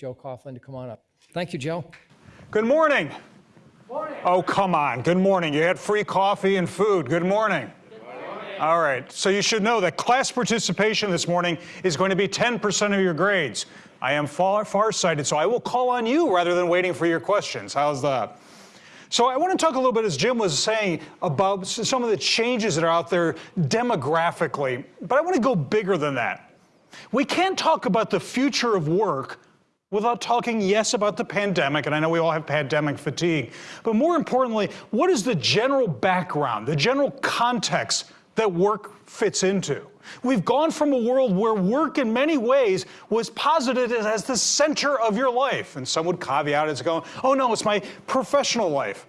Joe Coughlin to come on up. Thank you, Joe. Good morning. Morning. Oh, come on. Good morning. You had free coffee and food. Good morning. Good morning. All right. So you should know that class participation this morning is going to be 10% of your grades. I am far, farsighted, so I will call on you rather than waiting for your questions. How's that? So I want to talk a little bit, as Jim was saying, about some of the changes that are out there demographically, but I want to go bigger than that. We can't talk about the future of work without talking, yes, about the pandemic, and I know we all have pandemic fatigue, but more importantly, what is the general background, the general context that work fits into? We've gone from a world where work in many ways was posited as the center of your life. And some would caveat it as going, oh no, it's my professional life.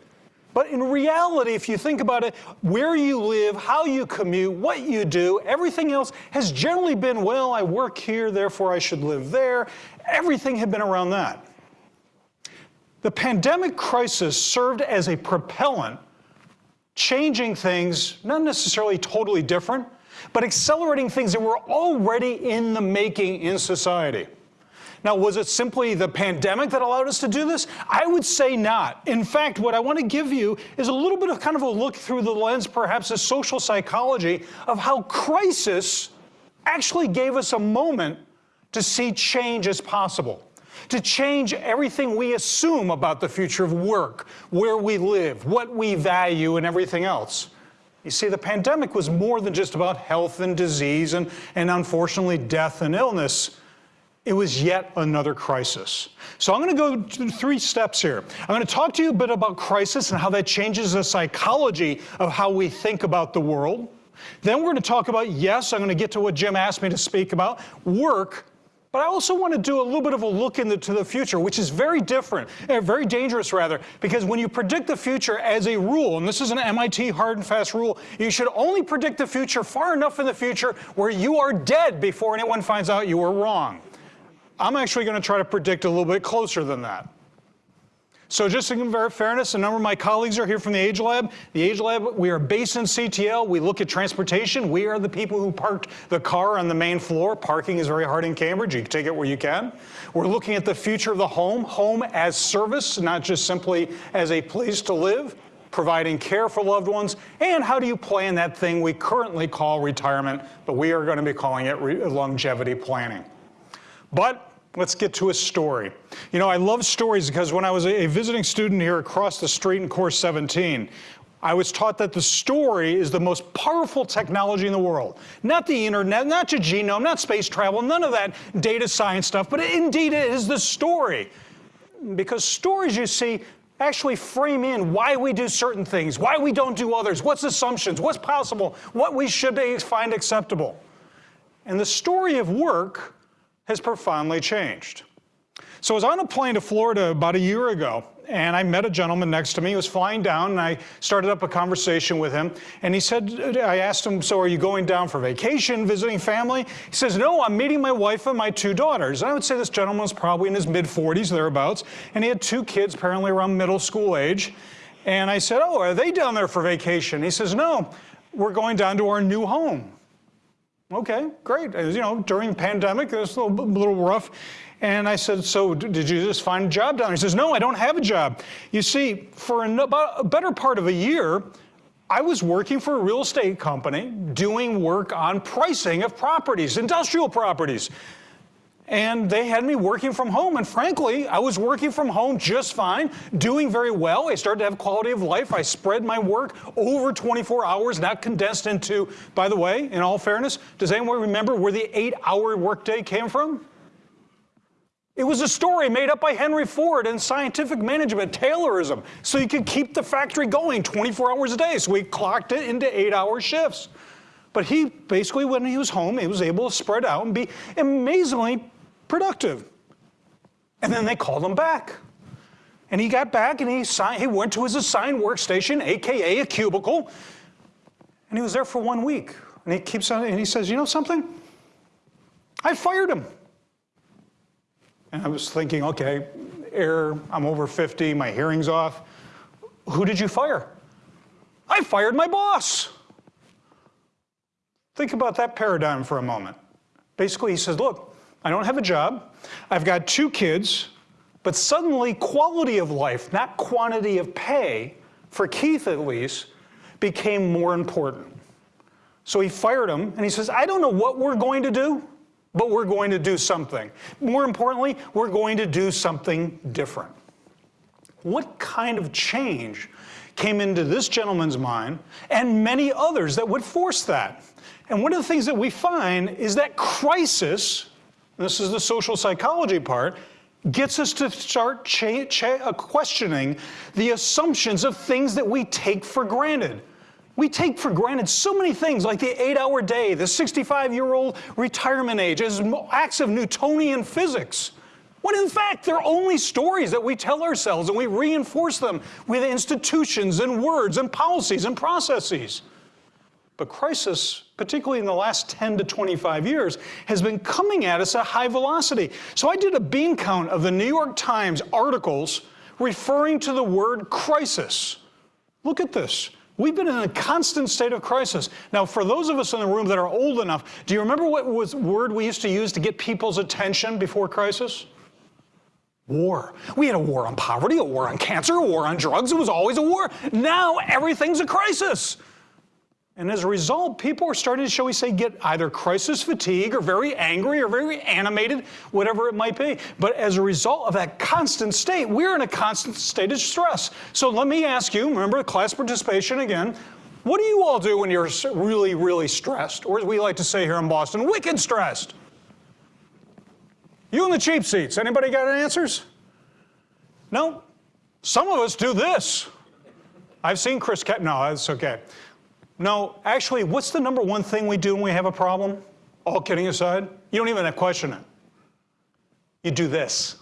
But in reality, if you think about it, where you live, how you commute, what you do, everything else has generally been, well, I work here, therefore I should live there. Everything had been around that. The pandemic crisis served as a propellant, changing things, not necessarily totally different, but accelerating things that were already in the making in society. Now, was it simply the pandemic that allowed us to do this? I would say not. In fact, what I want to give you is a little bit of kind of a look through the lens, perhaps, of social psychology of how crisis actually gave us a moment to see change as possible, to change everything we assume about the future of work, where we live, what we value, and everything else. You see, the pandemic was more than just about health and disease and, and unfortunately death and illness. It was yet another crisis. So I'm going to go through three steps here. I'm going to talk to you a bit about crisis and how that changes the psychology of how we think about the world. Then we're going to talk about, yes, I'm going to get to what Jim asked me to speak about, work but I also want to do a little bit of a look into the future, which is very different, uh, very dangerous rather, because when you predict the future as a rule, and this is an MIT hard and fast rule, you should only predict the future far enough in the future where you are dead before anyone finds out you were wrong. I'm actually going to try to predict a little bit closer than that. So just in fairness, a number of my colleagues are here from the Age Lab. The Age Lab, we are based in CTL. We look at transportation. We are the people who parked the car on the main floor. Parking is very hard in Cambridge. You can take it where you can. We're looking at the future of the home, home as service, not just simply as a place to live providing care for loved ones, and how do you plan that thing we currently call retirement, but we are going to be calling it longevity planning. But Let's get to a story. You know, I love stories because when I was a visiting student here across the street in course 17, I was taught that the story is the most powerful technology in the world. Not the internet, not the genome, not space travel, none of that data science stuff, but indeed it is the story. Because stories, you see, actually frame in why we do certain things, why we don't do others, what's assumptions, what's possible, what we should find acceptable. And the story of work has profoundly changed. So I was on a plane to Florida about a year ago, and I met a gentleman next to me. He was flying down, and I started up a conversation with him. And he said, I asked him, so are you going down for vacation, visiting family? He says, no, I'm meeting my wife and my two daughters. And I would say this gentleman was probably in his mid-40s, thereabouts, and he had two kids, apparently around middle school age. And I said, oh, are they down there for vacation? He says, no, we're going down to our new home. Okay, great. You know, during the pandemic, it was a little, little rough. And I said, so did you just find a job down there? He says, no, I don't have a job. You see, for about a better part of a year, I was working for a real estate company doing work on pricing of properties, industrial properties and they had me working from home. And frankly, I was working from home just fine, doing very well. I started to have quality of life. I spread my work over 24 hours, not condensed into, by the way, in all fairness, does anyone remember where the eight hour workday came from? It was a story made up by Henry Ford and scientific management, Taylorism, so you could keep the factory going 24 hours a day. So we clocked it into eight hour shifts. But he basically, when he was home, he was able to spread out and be amazingly productive. And then they called him back. And he got back and he, signed, he went to his assigned workstation, AKA a cubicle, and he was there for one week. And he keeps on, and he says, you know something? I fired him. And I was thinking, okay, error, I'm over 50, my hearing's off. Who did you fire? I fired my boss. Think about that paradigm for a moment. Basically, he says, look, I don't have a job. I've got two kids. But suddenly, quality of life, not quantity of pay, for Keith at least, became more important. So he fired him and he says, I don't know what we're going to do, but we're going to do something. More importantly, we're going to do something different. What kind of change came into this gentleman's mind and many others that would force that? And one of the things that we find is that crisis, this is the social psychology part, gets us to start uh, questioning the assumptions of things that we take for granted. We take for granted so many things like the eight hour day, the 65 year old retirement age, as acts of Newtonian physics. When in fact, they're only stories that we tell ourselves and we reinforce them with institutions and words and policies and processes. But crisis, particularly in the last 10 to 25 years, has been coming at us at high velocity. So I did a bean count of the New York Times articles referring to the word crisis. Look at this. We've been in a constant state of crisis. Now, for those of us in the room that are old enough, do you remember what was word we used to use to get people's attention before crisis? War. We had a war on poverty, a war on cancer, a war on drugs. It was always a war. Now everything's a crisis. And as a result, people are starting to, shall we say, get either crisis fatigue or very angry or very animated, whatever it might be. But as a result of that constant state, we're in a constant state of stress. So let me ask you, remember class participation again, what do you all do when you're really, really stressed? Or as we like to say here in Boston, wicked stressed? You in the cheap seats, anybody got answers? No? Some of us do this. I've seen Chris, Ke no, that's okay. No, actually, what's the number one thing we do when we have a problem? All kidding aside, you don't even have to question it. You do this.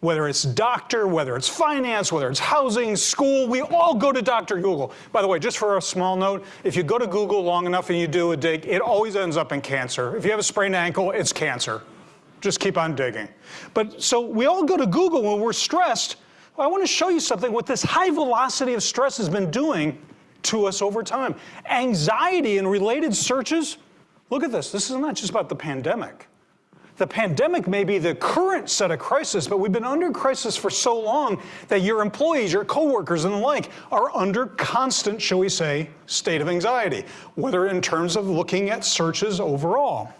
Whether it's doctor, whether it's finance, whether it's housing, school, we all go to Dr. Google. By the way, just for a small note, if you go to Google long enough and you do a dig, it always ends up in cancer. If you have a sprained ankle, it's cancer. Just keep on digging. But so we all go to Google when we're stressed. I want to show you something what this high velocity of stress has been doing to us over time. Anxiety and related searches, look at this. This is not just about the pandemic. The pandemic may be the current set of crisis, but we've been under crisis for so long that your employees, your coworkers and the like are under constant, shall we say, state of anxiety, whether in terms of looking at searches overall.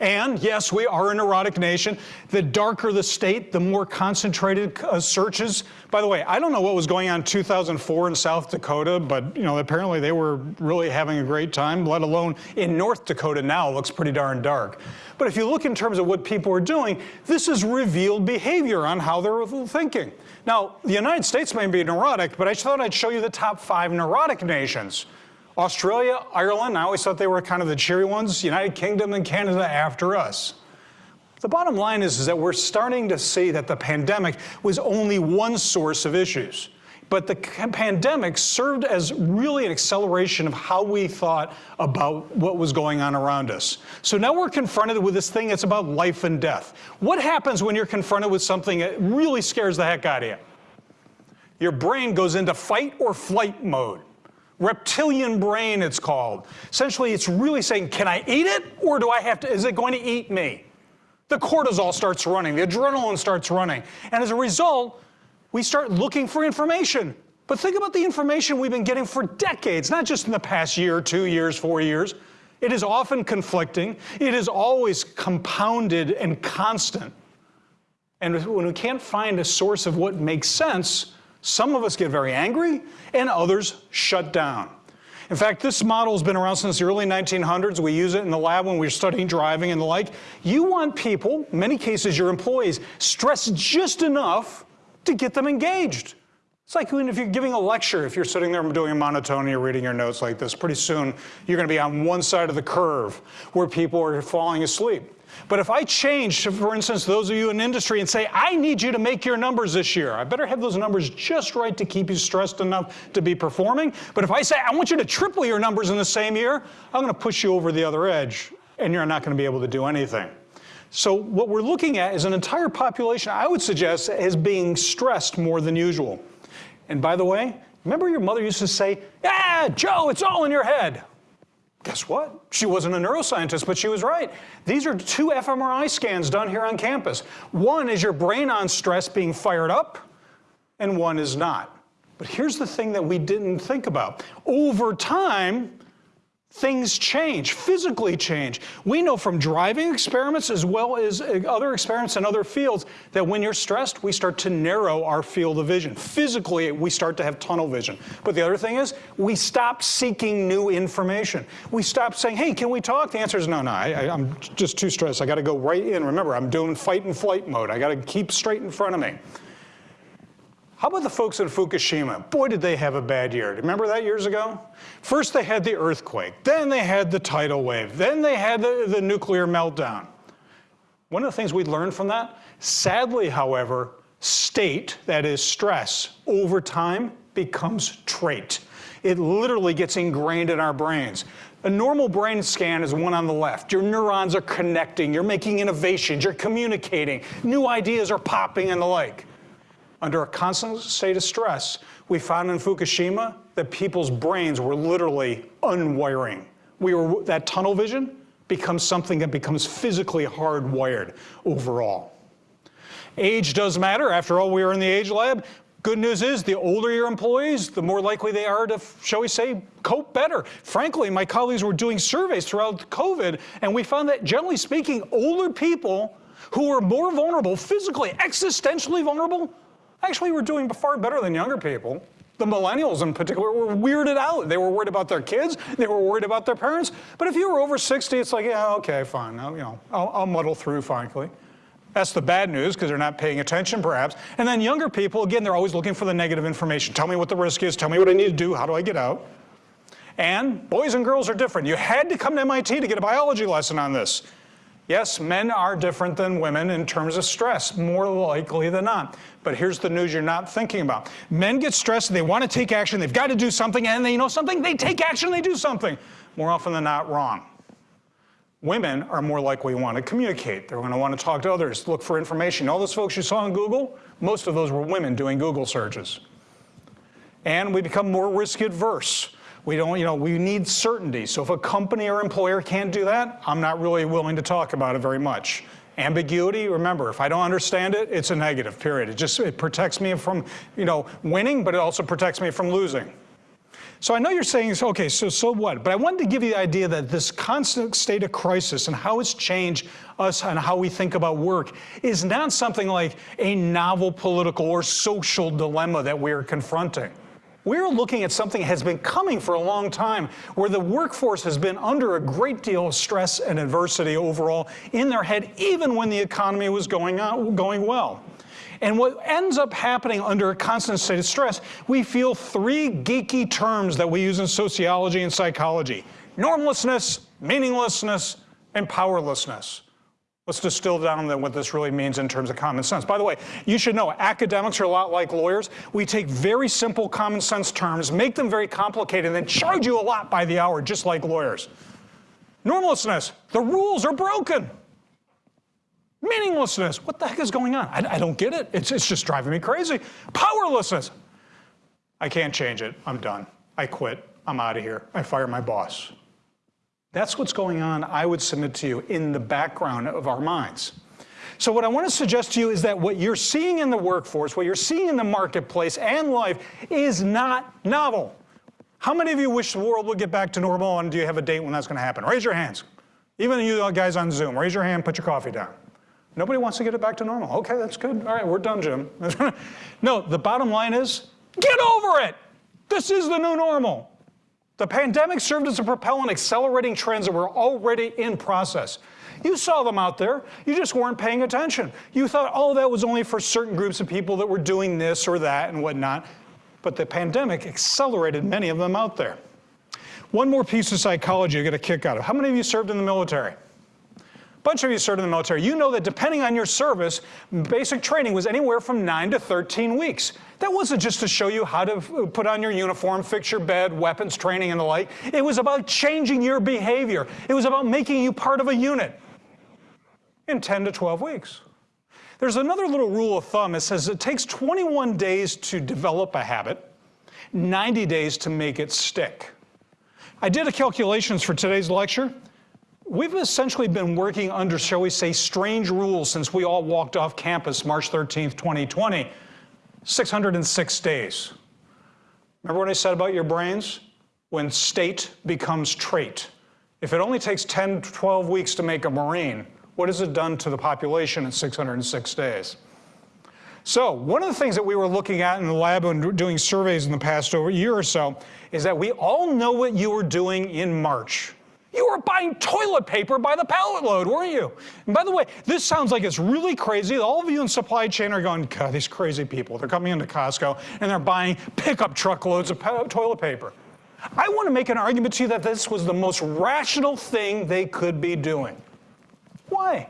And yes, we are a neurotic nation. The darker the state, the more concentrated uh, searches. By the way, I don't know what was going on in 2004 in South Dakota, but you know, apparently they were really having a great time, let alone in North Dakota now, it looks pretty darn dark. But if you look in terms of what people are doing, this is revealed behavior on how they're thinking. Now, the United States may be neurotic, but I thought I'd show you the top five neurotic nations. Australia, Ireland, I always thought they were kind of the cheery ones, United Kingdom and Canada after us. The bottom line is, is that we're starting to see that the pandemic was only one source of issues. But the pandemic served as really an acceleration of how we thought about what was going on around us. So now we're confronted with this thing that's about life and death. What happens when you're confronted with something that really scares the heck out of you? Your brain goes into fight or flight mode. Reptilian brain, it's called. Essentially, it's really saying, can I eat it or do I have to, is it going to eat me? The cortisol starts running, the adrenaline starts running. And as a result, we start looking for information. But think about the information we've been getting for decades, not just in the past year, two years, four years. It is often conflicting. It is always compounded and constant. And when we can't find a source of what makes sense, some of us get very angry and others shut down. In fact, this model has been around since the early 1900s. We use it in the lab when we're studying driving and the like. You want people, many cases your employees, stressed just enough to get them engaged. It's like if you're giving a lecture, if you're sitting there doing a monotone, you're reading your notes like this, pretty soon you're going to be on one side of the curve where people are falling asleep. But if I change, for instance, those of you in industry and say, I need you to make your numbers this year, I better have those numbers just right to keep you stressed enough to be performing. But if I say, I want you to triple your numbers in the same year, I'm going to push you over the other edge and you're not going to be able to do anything. So what we're looking at is an entire population, I would suggest, is being stressed more than usual. And by the way, remember your mother used to say, ah, Joe, it's all in your head. Guess what? She wasn't a neuroscientist, but she was right. These are two fMRI scans done here on campus. One is your brain on stress being fired up, and one is not. But here's the thing that we didn't think about. Over time, things change, physically change. We know from driving experiments as well as uh, other experiments in other fields that when you're stressed, we start to narrow our field of vision. Physically, we start to have tunnel vision. But the other thing is, we stop seeking new information. We stop saying, hey, can we talk? The answer is no, no, I, am just too stressed. I got to go right in. Remember, I'm doing fight and flight mode. I got to keep straight in front of me. How about the folks in Fukushima? Boy, did they have a bad year. Remember that years ago? First they had the earthquake, then they had the tidal wave, then they had the, the nuclear meltdown. One of the things we learned from that, sadly, however, state, that is stress, over time becomes trait. It literally gets ingrained in our brains. A normal brain scan is one on the left. Your neurons are connecting, you're making innovations, you're communicating, new ideas are popping and the like. Under a constant state of stress, we found in Fukushima that people's brains were literally unwiring. We were, that tunnel vision becomes something that becomes physically hardwired overall. Age does matter. After all, we are in the age lab. Good news is the older your employees, the more likely they are to, shall we say, cope better. Frankly, my colleagues were doing surveys throughout COVID, and we found that generally speaking, older people who are more vulnerable, physically, existentially vulnerable, actually we were doing far better than younger people. The millennials in particular were weirded out. They were worried about their kids. They were worried about their parents. But if you were over 60, it's like, yeah, okay, fine. I'll, you know, I'll, I'll muddle through, frankly. That's the bad news because they're not paying attention, perhaps. And then younger people, again, they're always looking for the negative information. Tell me what the risk is. Tell me what I need to do. How do I get out? And boys and girls are different. You had to come to MIT to get a biology lesson on this. Yes, men are different than women in terms of stress, more likely than not. But here's the news you're not thinking about. Men get stressed, they want to take action, they've got to do something, and they know something, they take action, they do something. More often than not, wrong. Women are more likely to want to communicate. They're going to want to talk to others, look for information. All those folks you saw on Google, most of those were women doing Google searches. And we become more risk adverse. We don't, you know, we need certainty. So if a company or employer can't do that, I'm not really willing to talk about it very much. Ambiguity, remember, if I don't understand it, it's a negative, period. It just, it protects me from, you know, winning, but it also protects me from losing. So I know you're saying, okay, so, so what? But I wanted to give you the idea that this constant state of crisis and how it's changed us and how we think about work is not something like a novel political or social dilemma that we are confronting. We're looking at something that has been coming for a long time, where the workforce has been under a great deal of stress and adversity overall in their head, even when the economy was going, on, going well. And what ends up happening under a constant state of stress, we feel three geeky terms that we use in sociology and psychology. Normlessness, meaninglessness, and powerlessness. Let's distill down what this really means in terms of common sense. By the way, you should know academics are a lot like lawyers. We take very simple common sense terms, make them very complicated, and then charge you a lot by the hour, just like lawyers. Normlessness, the rules are broken. Meaninglessness, what the heck is going on? I, I don't get it. It's, it's just driving me crazy. Powerlessness, I can't change it. I'm done. I quit. I'm out of here. I fire my boss. That's what's going on, I would submit to you, in the background of our minds. So what I want to suggest to you is that what you're seeing in the workforce, what you're seeing in the marketplace and life is not novel. How many of you wish the world would get back to normal and do you have a date when that's going to happen? Raise your hands. Even you guys on Zoom, raise your hand, put your coffee down. Nobody wants to get it back to normal. Okay, that's good. All right, we're done, Jim. no, the bottom line is, get over it. This is the new normal. The pandemic served as a propellant accelerating trends that were already in process. You saw them out there, you just weren't paying attention. You thought, oh, that was only for certain groups of people that were doing this or that and whatnot. But the pandemic accelerated many of them out there. One more piece of psychology you get a kick out of. How many of you served in the military? Bunch of you served in the military. You know that depending on your service, basic training was anywhere from 9 to 13 weeks. That wasn't just to show you how to uh, put on your uniform, fix your bed, weapons training and the like. It was about changing your behavior. It was about making you part of a unit in 10 to 12 weeks. There's another little rule of thumb. It says it takes 21 days to develop a habit, 90 days to make it stick. I did a calculations for today's lecture. We've essentially been working under, shall we say, strange rules since we all walked off campus March 13th, 2020. 606 days. Remember what I said about your brains? When state becomes trait. If it only takes 10, to 12 weeks to make a Marine, what has it done to the population in 606 days? So one of the things that we were looking at in the lab and doing surveys in the past over year or so is that we all know what you were doing in March. You were buying toilet paper by the pallet load, weren't you? And by the way, this sounds like it's really crazy. All of you in supply chain are going, God, these crazy people. They're coming into Costco and they're buying pickup truckloads of toilet paper. I want to make an argument to you that this was the most rational thing they could be doing. Why?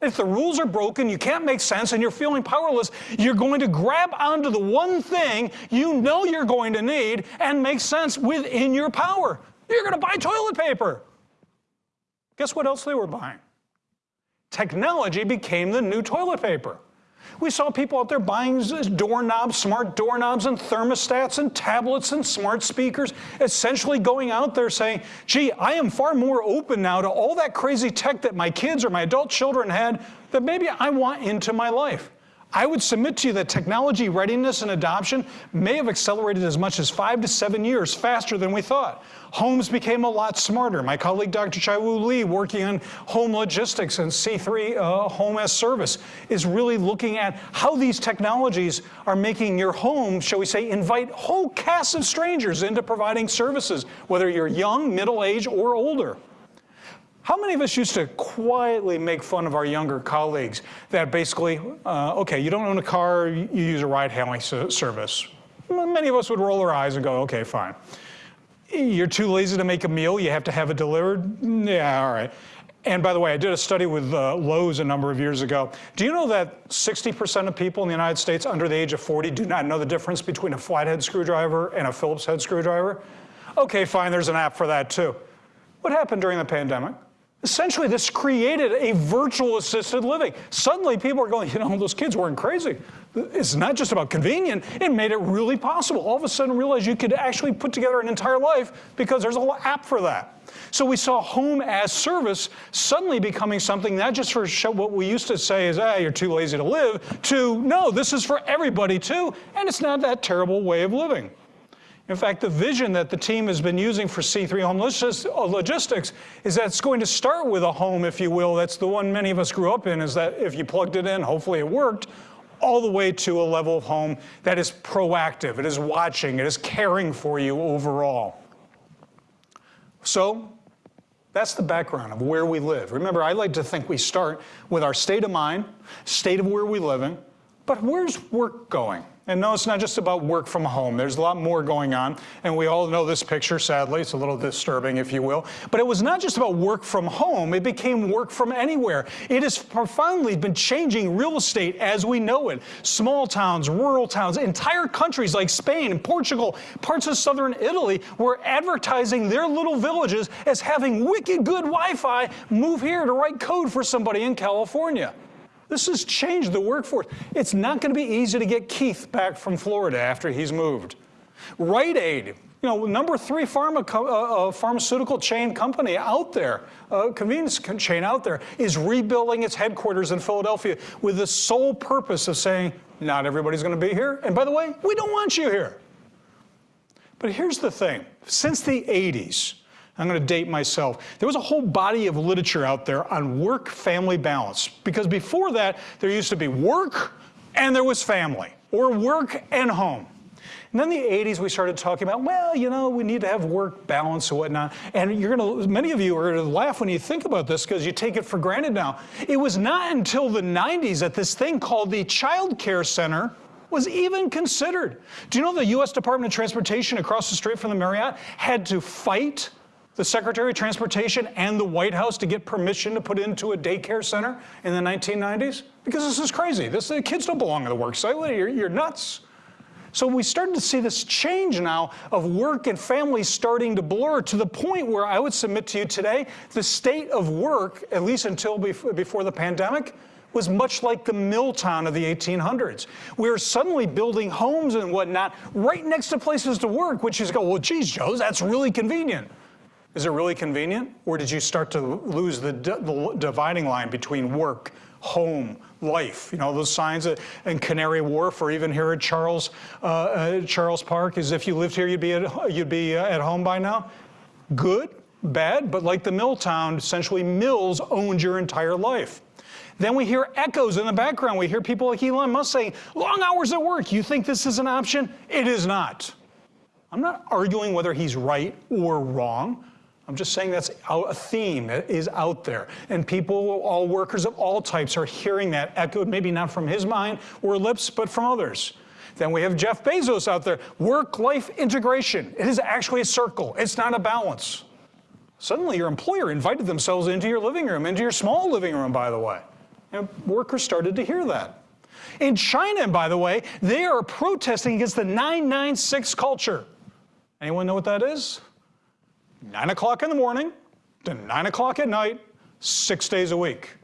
If the rules are broken, you can't make sense, and you're feeling powerless, you're going to grab onto the one thing you know you're going to need and make sense within your power. You're going to buy toilet paper. Guess what else they were buying? Technology became the new toilet paper. We saw people out there buying doorknobs, smart doorknobs and thermostats and tablets and smart speakers, essentially going out there saying, gee, I am far more open now to all that crazy tech that my kids or my adult children had that maybe I want into my life. I would submit to you that technology readiness and adoption may have accelerated as much as five to seven years faster than we thought. Homes became a lot smarter. My colleague Dr. Chaiwoo Lee, working on home logistics and C3 uh, Home as Service, is really looking at how these technologies are making your home, shall we say, invite whole casts of strangers into providing services, whether you're young, middle-aged, or older. How many of us used to quietly make fun of our younger colleagues that basically, uh, okay, you don't own a car, you use a ride hailing service. Many of us would roll our eyes and go, okay, fine. You're too lazy to make a meal, you have to have it delivered? Yeah, all right. And by the way, I did a study with uh, Lowe's a number of years ago. Do you know that 60% of people in the United States under the age of 40 do not know the difference between a flathead screwdriver and a Phillips head screwdriver? Okay, fine, there's an app for that too. What happened during the pandemic? Essentially, this created a virtual assisted living. Suddenly, people are going, you know, those kids weren't crazy. It's not just about convenient, it made it really possible. All of a sudden, realize you could actually put together an entire life because there's a little app for that. So we saw home as service suddenly becoming something not just for what we used to say is, ah, you're too lazy to live, to no, this is for everybody too, and it's not that terrible way of living. In fact, the vision that the team has been using for C3 Home uh, Logistics is that it's going to start with a home, if you will. That's the one many of us grew up in, is that if you plugged it in, hopefully it worked, all the way to a level of home that is proactive, it is watching, it is caring for you overall. So that's the background of where we live. Remember, I like to think we start with our state of mind, state of where we live in, but where's work going? And no, it's not just about work from home. There's a lot more going on. And we all know this picture, sadly. It's a little disturbing, if you will. But it was not just about work from home. It became work from anywhere. It has profoundly been changing real estate as we know it. Small towns, rural towns, entire countries like Spain, and Portugal, parts of southern Italy were advertising their little villages as having wicked good Wi-Fi. Move here to write code for somebody in California. This has changed the workforce. It's not going to be easy to get Keith back from Florida after he's moved. Rite Aid, you know, number three pharma uh, uh, pharmaceutical chain company out there, uh, convenience chain out there, is rebuilding its headquarters in Philadelphia with the sole purpose of saying, not everybody's going to be here. And by the way, we don't want you here. But here's the thing. Since the 80s, I'm going to date myself. There was a whole body of literature out there on work-family balance because before that, there used to be work and there was family, or work and home. And then the 80s, we started talking about, well, you know, we need to have work balance and whatnot. And you're going to, many of you are going to laugh when you think about this because you take it for granted now. It was not until the 90s that this thing called the Child Care Center was even considered. Do you know the US Department of Transportation across the street from the Marriott had to fight the Secretary of Transportation and the White House to get permission to put into a daycare center in the 1990s? Because this is crazy. This, the kids don't belong in the work site. You're, you're nuts. So we started to see this change now of work and family starting to blur to the point where I would submit to you today, the state of work, at least until before the pandemic, was much like the mill town of the 1800s. We were suddenly building homes and whatnot right next to places to work, which is go, well, geez, Joe, that's really convenient. Is it really convenient? Or did you start to lose the, the dividing line between work, home, life? You know, those signs in Canary Wharf or even here at Charles, uh, uh, Charles Park, as if you lived here, you'd be, at, you'd be uh, at home by now. Good, bad, but like the mill town, essentially mills owned your entire life. Then we hear echoes in the background. We hear people like Elon Musk saying, long hours at work. You think this is an option? It is not. I'm not arguing whether he's right or wrong. I'm just saying that's a theme that is out there. And people, all workers of all types, are hearing that echoed, maybe not from his mind or lips, but from others. Then we have Jeff Bezos out there. Work life integration. It is actually a circle, it's not a balance. Suddenly, your employer invited themselves into your living room, into your small living room, by the way. And workers started to hear that. In China, by the way, they are protesting against the 996 culture. Anyone know what that is? 9 o'clock in the morning to 9 o'clock at night, six days a week.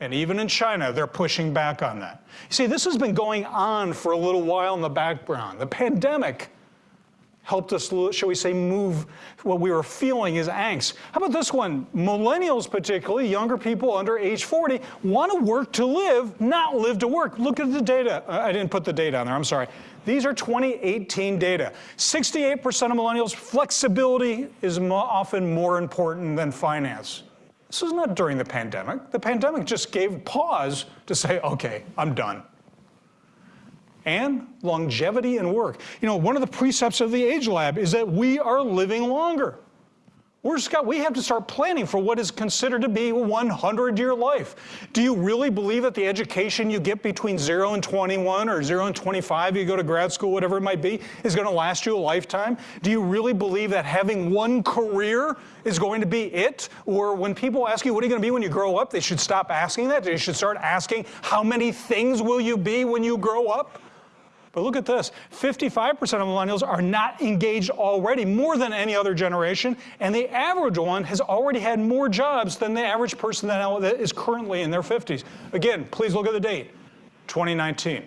And even in China, they're pushing back on that. You see, this has been going on for a little while in the background. The pandemic helped us, shall we say, move what we were feeling as angst. How about this one? Millennials, particularly, younger people under age 40, want to work to live, not live to work. Look at the data. Uh, I didn't put the data on there, I'm sorry. These are 2018 data. 68% of millennials, flexibility is often more important than finance. This is not during the pandemic. The pandemic just gave pause to say, okay, I'm done and longevity in work. You know, one of the precepts of the Age Lab is that we are living longer. We're Scott, we have to start planning for what is considered to be a 100-year life. Do you really believe that the education you get between 0 and 21 or 0 and 25, you go to grad school, whatever it might be, is going to last you a lifetime? Do you really believe that having one career is going to be it? Or when people ask you, what are you going to be when you grow up, they should stop asking that. They should start asking, how many things will you be when you grow up? But look at this 55% of millennials are not engaged already, more than any other generation, and the average one has already had more jobs than the average person that is currently in their 50s. Again, please look at the date 2019.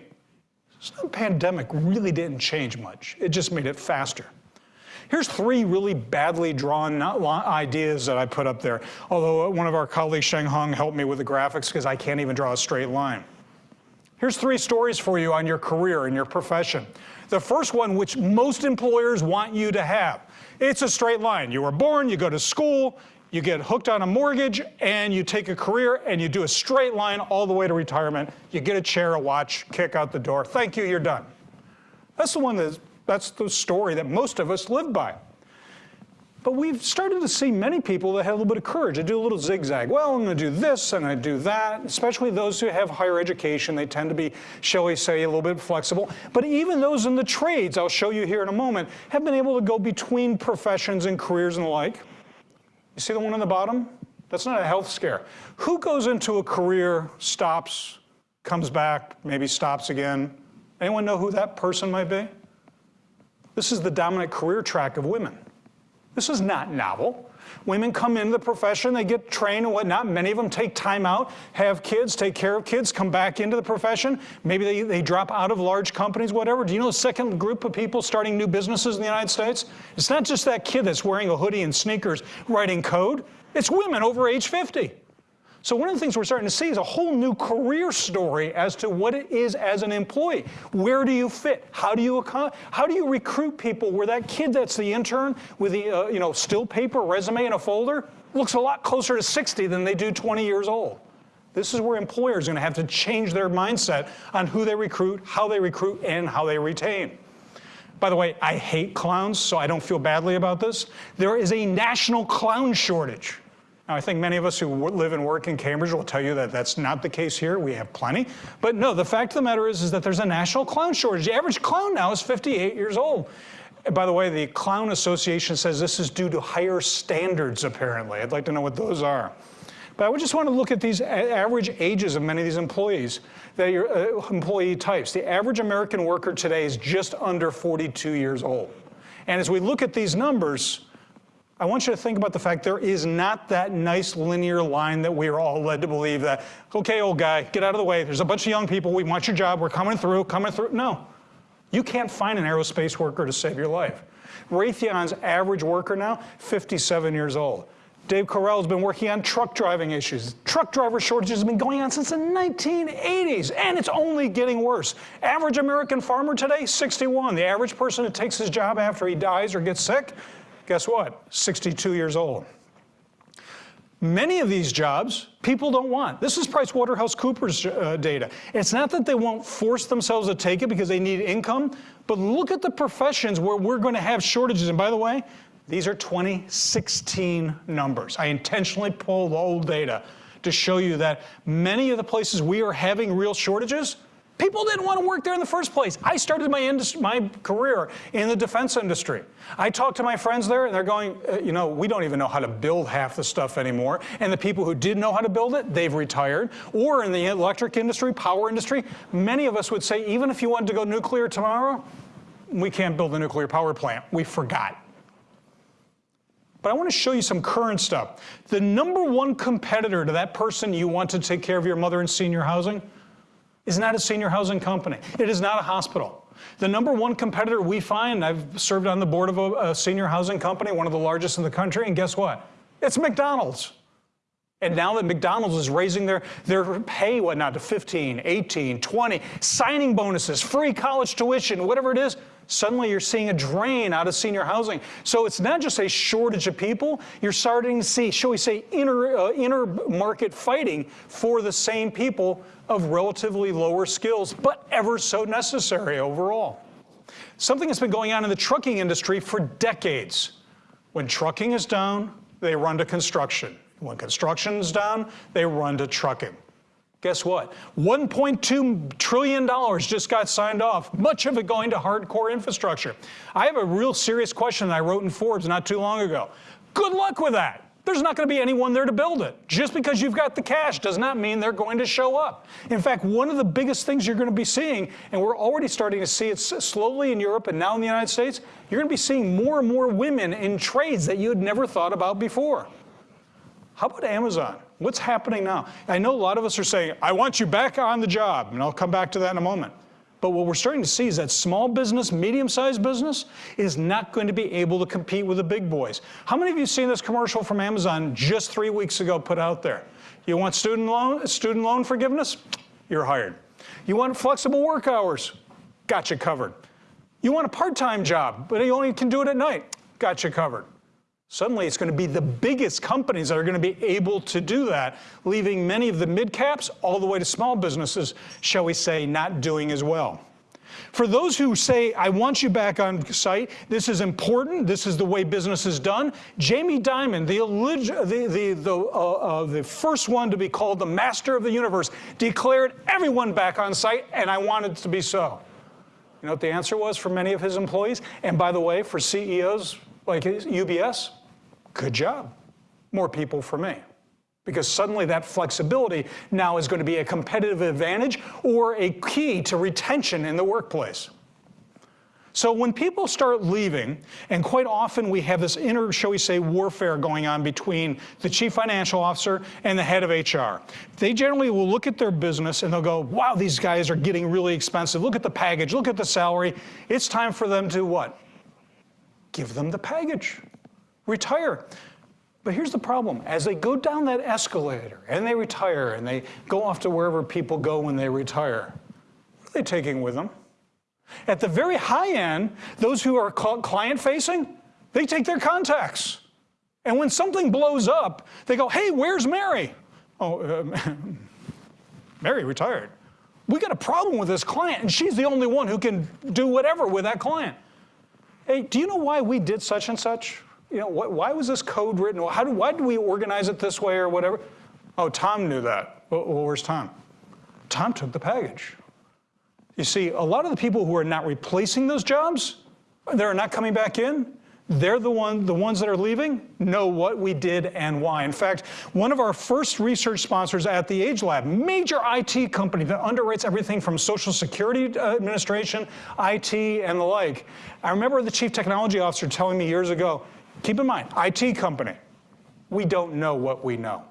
So the pandemic really didn't change much, it just made it faster. Here's three really badly drawn ideas that I put up there, although one of our colleagues, Sheng Hong, helped me with the graphics because I can't even draw a straight line. Here's three stories for you on your career and your profession. The first one, which most employers want you to have, it's a straight line. You were born, you go to school, you get hooked on a mortgage, and you take a career and you do a straight line all the way to retirement. You get a chair, a watch, kick out the door. Thank you, you're done. That's the one that, that's the story that most of us live by. But we've started to see many people that have a little bit of courage. They do a little zigzag. Well, I'm going to do this and I do that, especially those who have higher education. They tend to be, shall we say, a little bit flexible. But even those in the trades, I'll show you here in a moment, have been able to go between professions and careers and the like. You see the one on the bottom? That's not a health scare. Who goes into a career, stops, comes back, maybe stops again? Anyone know who that person might be? This is the dominant career track of women. This is not novel. Women come into the profession, they get trained and whatnot. Many of them take time out, have kids, take care of kids, come back into the profession. Maybe they, they drop out of large companies, whatever. Do you know the second group of people starting new businesses in the United States? It's not just that kid that's wearing a hoodie and sneakers writing code. It's women over age 50. So one of the things we're starting to see is a whole new career story as to what it is as an employee. Where do you fit? How do you how do you recruit people where that kid that's the intern with the uh, you know still paper resume in a folder looks a lot closer to 60 than they do 20 years old. This is where employers are going to have to change their mindset on who they recruit, how they recruit, and how they retain. By the way, I hate clowns, so I don't feel badly about this. There is a national clown shortage. Now, I think many of us who live and work in Cambridge will tell you that that's not the case here. We have plenty. But no, the fact of the matter is, is that there's a national clown shortage. The average clown now is 58 years old. By the way, the Clown Association says this is due to higher standards, apparently. I'd like to know what those are. But I would just want to look at these average ages of many of these employees, that your uh, employee types. The average American worker today is just under 42 years old. And as we look at these numbers, I want you to think about the fact there is not that nice linear line that we are all led to believe that, okay, old guy, get out of the way. There's a bunch of young people. We want your job. We're coming through, coming through. No. You can't find an aerospace worker to save your life. Raytheon's average worker now, 57 years old. Dave Correia has been working on truck driving issues. Truck driver shortages have been going on since the 1980s, and it's only getting worse. Average American farmer today, 61. The average person who takes his job after he dies or gets sick, guess what? 62 years old. Many of these jobs people don't want. This is PricewaterhouseCoopers uh, data. It's not that they won't force themselves to take it because they need income, but look at the professions where we're going to have shortages. And by the way, these are 2016 numbers. I intentionally pulled old data to show you that many of the places we are having real shortages People didn't want to work there in the first place. I started my, my career in the defense industry. I talked to my friends there, and they're going, uh, you know, we don't even know how to build half the stuff anymore. And the people who did know how to build it, they've retired. Or in the electric industry, power industry, many of us would say, even if you wanted to go nuclear tomorrow, we can't build a nuclear power plant. We forgot. But I want to show you some current stuff. The number one competitor to that person you want to take care of your mother in senior housing is not a senior housing company. It is not a hospital. The number one competitor we find, I've served on the board of a, a, senior housing company, one of the largest in the country, and guess what? It's McDonald's. And now that McDonald's is raising their, their pay, whatnot, to 15, 18, 20, signing bonuses, free college tuition, whatever it is, suddenly you're seeing a drain out of senior housing. So it's not just a shortage of people, you're starting to see, shall we say, inner, uh, inner market fighting for the same people of relatively lower skills, but ever so necessary overall. Something that's been going on in the trucking industry for decades. When trucking is down, they run to construction. When construction is down, they run to trucking. Guess what? $1.2 trillion just got signed off, much of it going to hardcore infrastructure. I have a real serious question that I wrote in Forbes not too long ago. Good luck with that. There's not going to be anyone there to build it. Just because you've got the cash does not mean they're going to show up. In fact, one of the biggest things you're going to be seeing, and we're already starting to see it slowly in Europe and now in the United States, you're going to be seeing more and more women in trades that you had never thought about before. How about Amazon? What's happening now? I know a lot of us are saying, I want you back on the job, and I'll come back to that in a moment. But what we're starting to see is that small business, medium-sized business is not going to be able to compete with the big boys. How many of you seen this commercial from Amazon just three weeks ago put out there? You want student loan, student loan forgiveness? You're hired. You want flexible work hours? Got you covered. You want a part-time job, but you only can do it at night? Got you covered. Suddenly it's going to be the biggest companies that are going to be able to do that, leaving many of the mid caps all the way to small businesses, shall we say, not doing as well. For those who say, I want you back on site, this is important, this is the way business is done, Jamie Dimon, the, the, the, the, uh, uh, the first one to be called the master of the universe, declared everyone back on site, and I want it to be so. You know what the answer was for many of his employees? And by the way, for CEOs like UBS, Good job. More people for me. Because suddenly that flexibility now is going to be a competitive advantage or a key to retention in the workplace. So when people start leaving, and quite often we have this inner, shall we say, warfare going on between the chief financial officer and the head of HR. They generally will look at their business and they'll go, wow, these guys are getting really expensive. Look at the package, look at the salary. It's time for them to what? Give them the package retire. But here's the problem. As they go down that escalator and they retire and they go off to wherever people go when they retire, what are they taking with them? At the very high end, those who are client facing, they take their contacts. And when something blows up, they go, hey, where's Mary? Oh, uh, Mary retired. We got a problem with this client, and she's the only one who can do whatever with that client. Hey, do you know why we did such and such? You know, wh why was this code written? How do, why did we organize it this way or whatever? Oh, Tom knew that. Well, where's Tom? Tom took the package. You see, a lot of the people who are not replacing those jobs, they're not coming back in, they're the, one, the ones that are leaving know what we did and why. In fact, one of our first research sponsors at the Age Lab, major IT company that underwrites everything from Social Security uh, Administration, IT, and the like. I remember the chief technology officer telling me years ago, Keep in mind, IT company, we don't know what we know.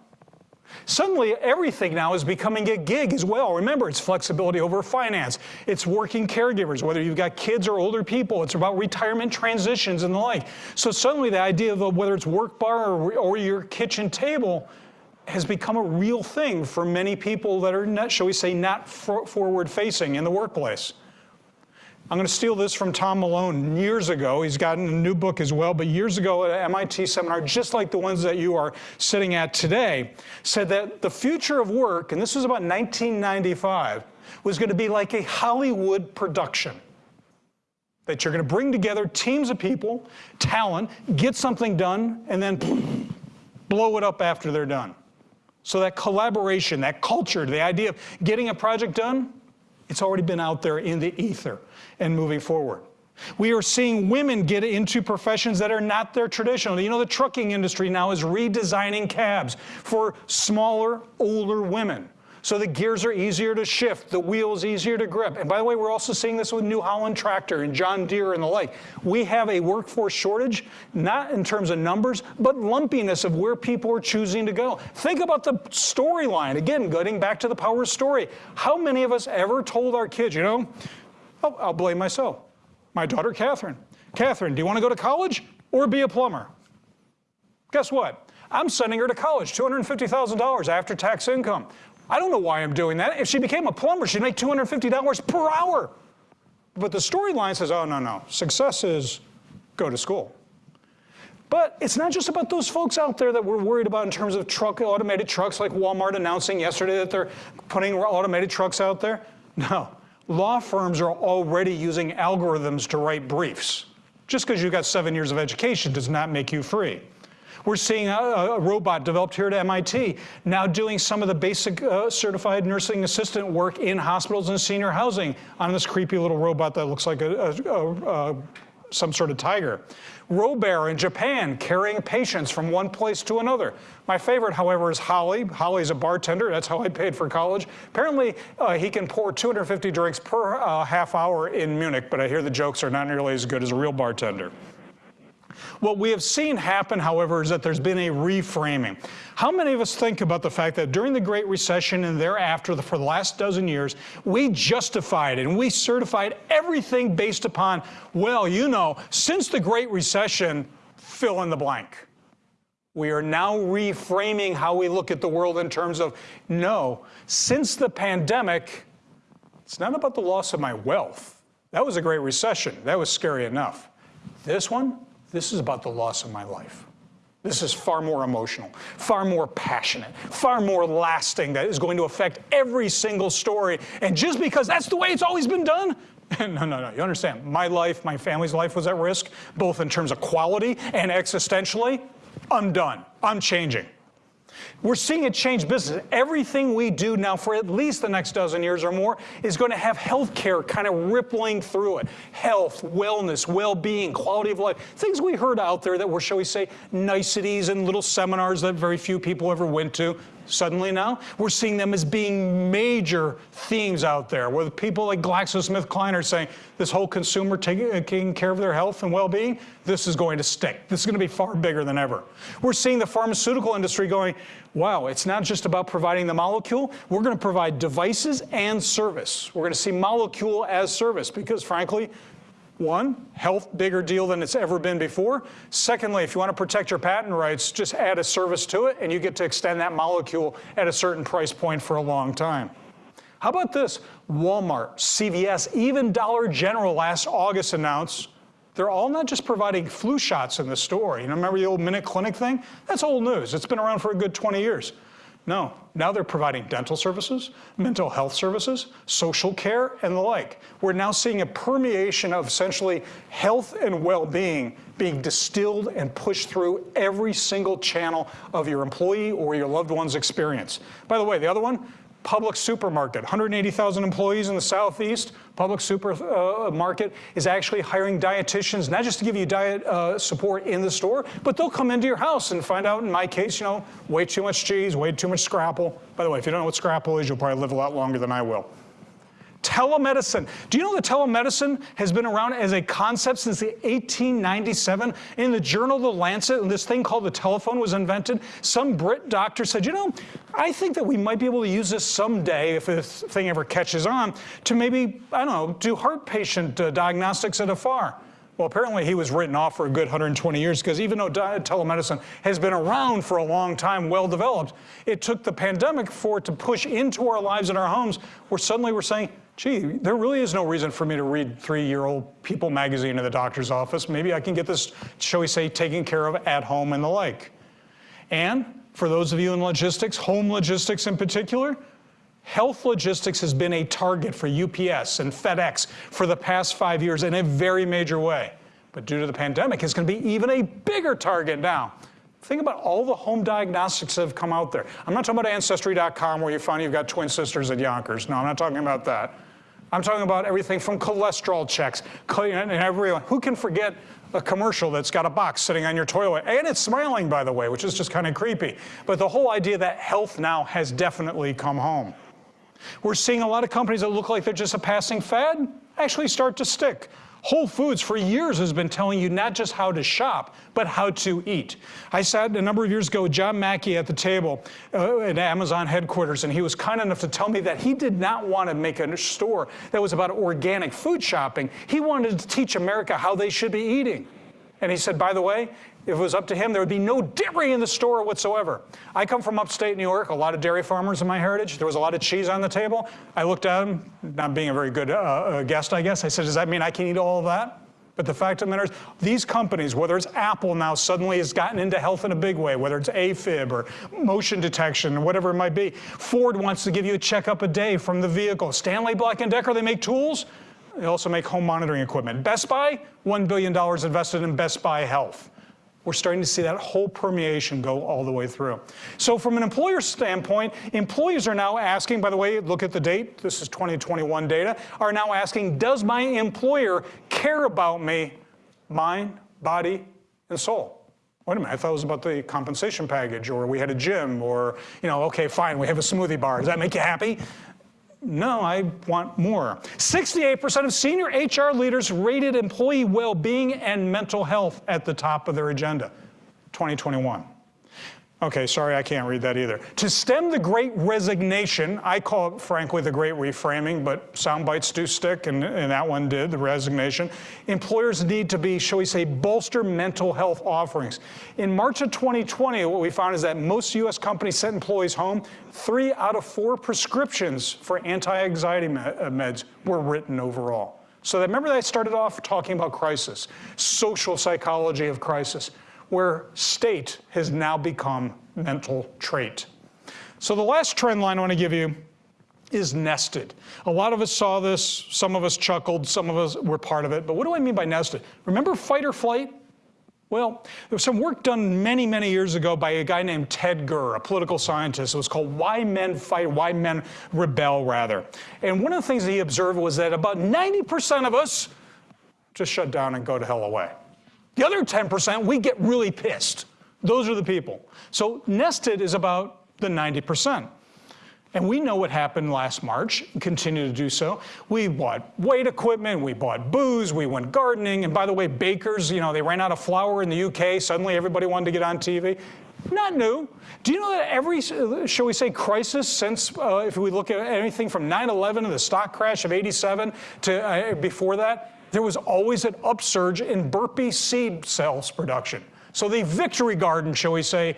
Suddenly, everything now is becoming a gig as well. Remember, it's flexibility over finance. It's working caregivers, whether you've got kids or older people. It's about retirement transitions and the like. So suddenly, the idea of whether it's work bar or, or your kitchen table has become a real thing for many people that are, not, shall we say, not for forward facing in the workplace. I'm going to steal this from Tom Malone years ago. He's gotten a new book as well, but years ago at an MIT seminar, just like the ones that you are sitting at today, said that the future of work, and this was about 1995, was going to be like a Hollywood production. That you're going to bring together teams of people, talent, get something done, and then blow it up after they're done. So that collaboration, that culture, the idea of getting a project done, it's already been out there in the ether and moving forward. We are seeing women get into professions that are not their traditional. You know, the trucking industry now is redesigning cabs for smaller, older women. So the gears are easier to shift, the wheels easier to grip. And by the way, we're also seeing this with New Holland Tractor and John Deere and the like. We have a workforce shortage, not in terms of numbers, but lumpiness of where people are choosing to go. Think about the storyline. Again, getting back to the power story. How many of us ever told our kids, you know, oh, I'll blame myself. My daughter, Catherine. Catherine, do you want to go to college or be a plumber? Guess what? I'm sending her to college, $250,000 after tax income. I don't know why I'm doing that. If she became a plumber, she'd make $250 per hour. But the storyline says, oh, no, no. Success is go to school. But it's not just about those folks out there that we're worried about in terms of truck, automated trucks, like Walmart announcing yesterday that they're putting automated trucks out there. No, law firms are already using algorithms to write briefs. Just because you've got seven years of education does not make you free. We're seeing a, a, robot developed here at MIT now doing some of the basic uh, certified nursing assistant work in hospitals and senior housing on this creepy little robot that looks like a, a, some sort of tiger. Robear in Japan carrying patients from one place to another. My favorite, however, is Holly. Holly's a bartender. That's how I paid for college. Apparently, uh, he can pour 250 drinks per uh, half hour in Munich, but I hear the jokes are not nearly as good as a real bartender. What we have seen happen, however, is that there's been a reframing. How many of us think about the fact that during the Great Recession and thereafter, for the last dozen years, we justified and we certified everything based upon, well, you know, since the Great Recession, fill in the blank. We are now reframing how we look at the world in terms of, no, since the pandemic, it's not about the loss of my wealth. That was a great recession. That was scary enough. This one, this is about the loss of my life. This is far more emotional, far more passionate, far more lasting that is going to affect every single story. And just because that's the way it's always been done, no, no, no, you understand. My life, my family's life was at risk, both in terms of quality and existentially. I'm done. I'm changing. We're seeing it change business. Everything we do now for at least the next dozen years or more is going to have healthcare kind of rippling through it. Health, wellness, well-being, quality of life, things we heard out there that were, shall we say, niceties and little seminars that very few people ever went to. Suddenly now, we're seeing them as being major themes out there, where people like GlaxoSmithKline are saying this whole consumer taking, uh, taking care of their health and well-being, this is going to stick. This is going to be far bigger than ever. We're seeing the pharmaceutical industry going, wow, it's not just about providing the molecule, we're going to provide devices and service. We're going to see molecule as service because frankly, one, health, bigger deal than it's ever been before. Secondly, if you want to protect your patent rights, just add a service to it and you get to extend that molecule at a certain price point for a long time. How about this? Walmart, CVS, even Dollar General last August announced they're all not just providing flu shots in the store. You know, remember the old Minute Clinic thing? That's old news. It's been around for a good 20 years. No, now they're providing dental services, mental health services, social care, and the like. We're now seeing a permeation of essentially health and well-being being distilled and pushed through every single channel of your employee or your loved one's experience. By the way, the other one, Publix supermarket, 180,000 employees in the Southeast. Publix supermarket uh, is actually hiring dietitians, not just to give you diet uh, support in the store, but they'll come into your house and find out, in my case, you know, way too much cheese, way too much scrapple. By the way, if you don't know what scrapple is, you'll probably live a lot longer than I will. Telemedicine. Do you know that telemedicine has been around as a concept since the 1897? In the journal The Lancet, this thing called the telephone was invented. Some Brit doctor said, you know, I think that we might be able to use this someday if this thing ever catches on to maybe, I don't know, do heart patient uh, diagnostics at afar. Well, apparently he was written off for a good 120 years because even though telemedicine has been around for a long time, well developed, it took the pandemic for it to push into our lives and our homes where suddenly we're saying, gee, there really is no reason for me to read three-year-old People magazine in the doctor's office. Maybe I can get this, shall we say, taken care of at home and the like. And for those of you in logistics, home logistics in particular, Health logistics has been a target for UPS and FedEx for the past five years in a very major way. But due to the pandemic, it's going to be even a bigger target now. Think about all the home diagnostics that have come out there. I'm not talking about Ancestry.com where you find you've got twin sisters at Yonkers. No, I'm not talking about that. I'm talking about everything from cholesterol checks and everyone. Who can forget a commercial that's got a box sitting on your toilet and it's smiling, by the way, which is just kind of creepy. But the whole idea that health now has definitely come home. We're seeing a lot of companies that look like they're just a passing fad actually start to stick. Whole Foods for years has been telling you not just how to shop, but how to eat. I sat a number of years ago with John Mackey at the table uh, at Amazon headquarters, and he was kind enough to tell me that he did not want to make a store that was about organic food shopping. He wanted to teach America how they should be eating. And he said, by the way, if it was up to him, there would be no dairy in the store whatsoever. I come from upstate New York, a lot of dairy farmers in my heritage. There was a lot of cheese on the table. I looked at him, not being a very good uh, uh, guest, I guess. I said, does that mean I can eat all of that? But the fact of the matter is, these companies, whether it's Apple now suddenly has gotten into health in a big way, whether it's AFib or motion detection or whatever it might be. Ford wants to give you a checkup a day from the vehicle. Stanley Black & Decker, they make tools. They also make home monitoring equipment. Best Buy, $1 billion invested in Best Buy Health. We're starting to see that whole permeation go all the way through. So from an employer standpoint, employees are now asking, by the way, look at the date, this is 2021 data, are now asking, does my employer care about me, mind, body, and soul? Wait a minute, I thought it was about the compensation package, or we had a gym, or, you know, okay, fine, we have a smoothie bar. Does that make you happy? No, I want more. 68% of senior HR leaders rated employee well-being and mental health at the top of their agenda, 2021. Okay, sorry, I can't read that either. To stem the great resignation, I call it, frankly, the great reframing, but sound bites do stick, and, and that one did, the resignation. Employers need to be, shall we say, bolster mental health offerings. In March of 2020, what we found is that most US companies sent employees home. Three out of four prescriptions for anti-anxiety uh, meds were written overall. So remember that I started off talking about crisis, social psychology of crisis where state has now become mental trait. So the last trend line I want to give you is nested. A lot of us saw this, some of us chuckled, some of us were part of it, but what do I mean by nested? Remember fight or flight? Well, there was some work done many, many years ago by a guy named Ted Gurr, a political scientist. It was called Why Men Fight, Why Men Rebel, rather. And one of the things he observed was that about 90% of us just shut down and go to hell away. The other 10%, we get really pissed. Those are the people. So nested is about the 90%. And we know what happened last March, continue to do so. We bought weight equipment, we bought booze, we went gardening, and by the way, bakers, you know, they ran out of flour in the UK, suddenly everybody wanted to get on TV. Not new. Do you know that every, shall we say, crisis since, uh, if we look at anything from 9-11 to the stock crash of 87 to uh, before that, there was always an upsurge in burpee seed cells production. So the victory garden, shall we say,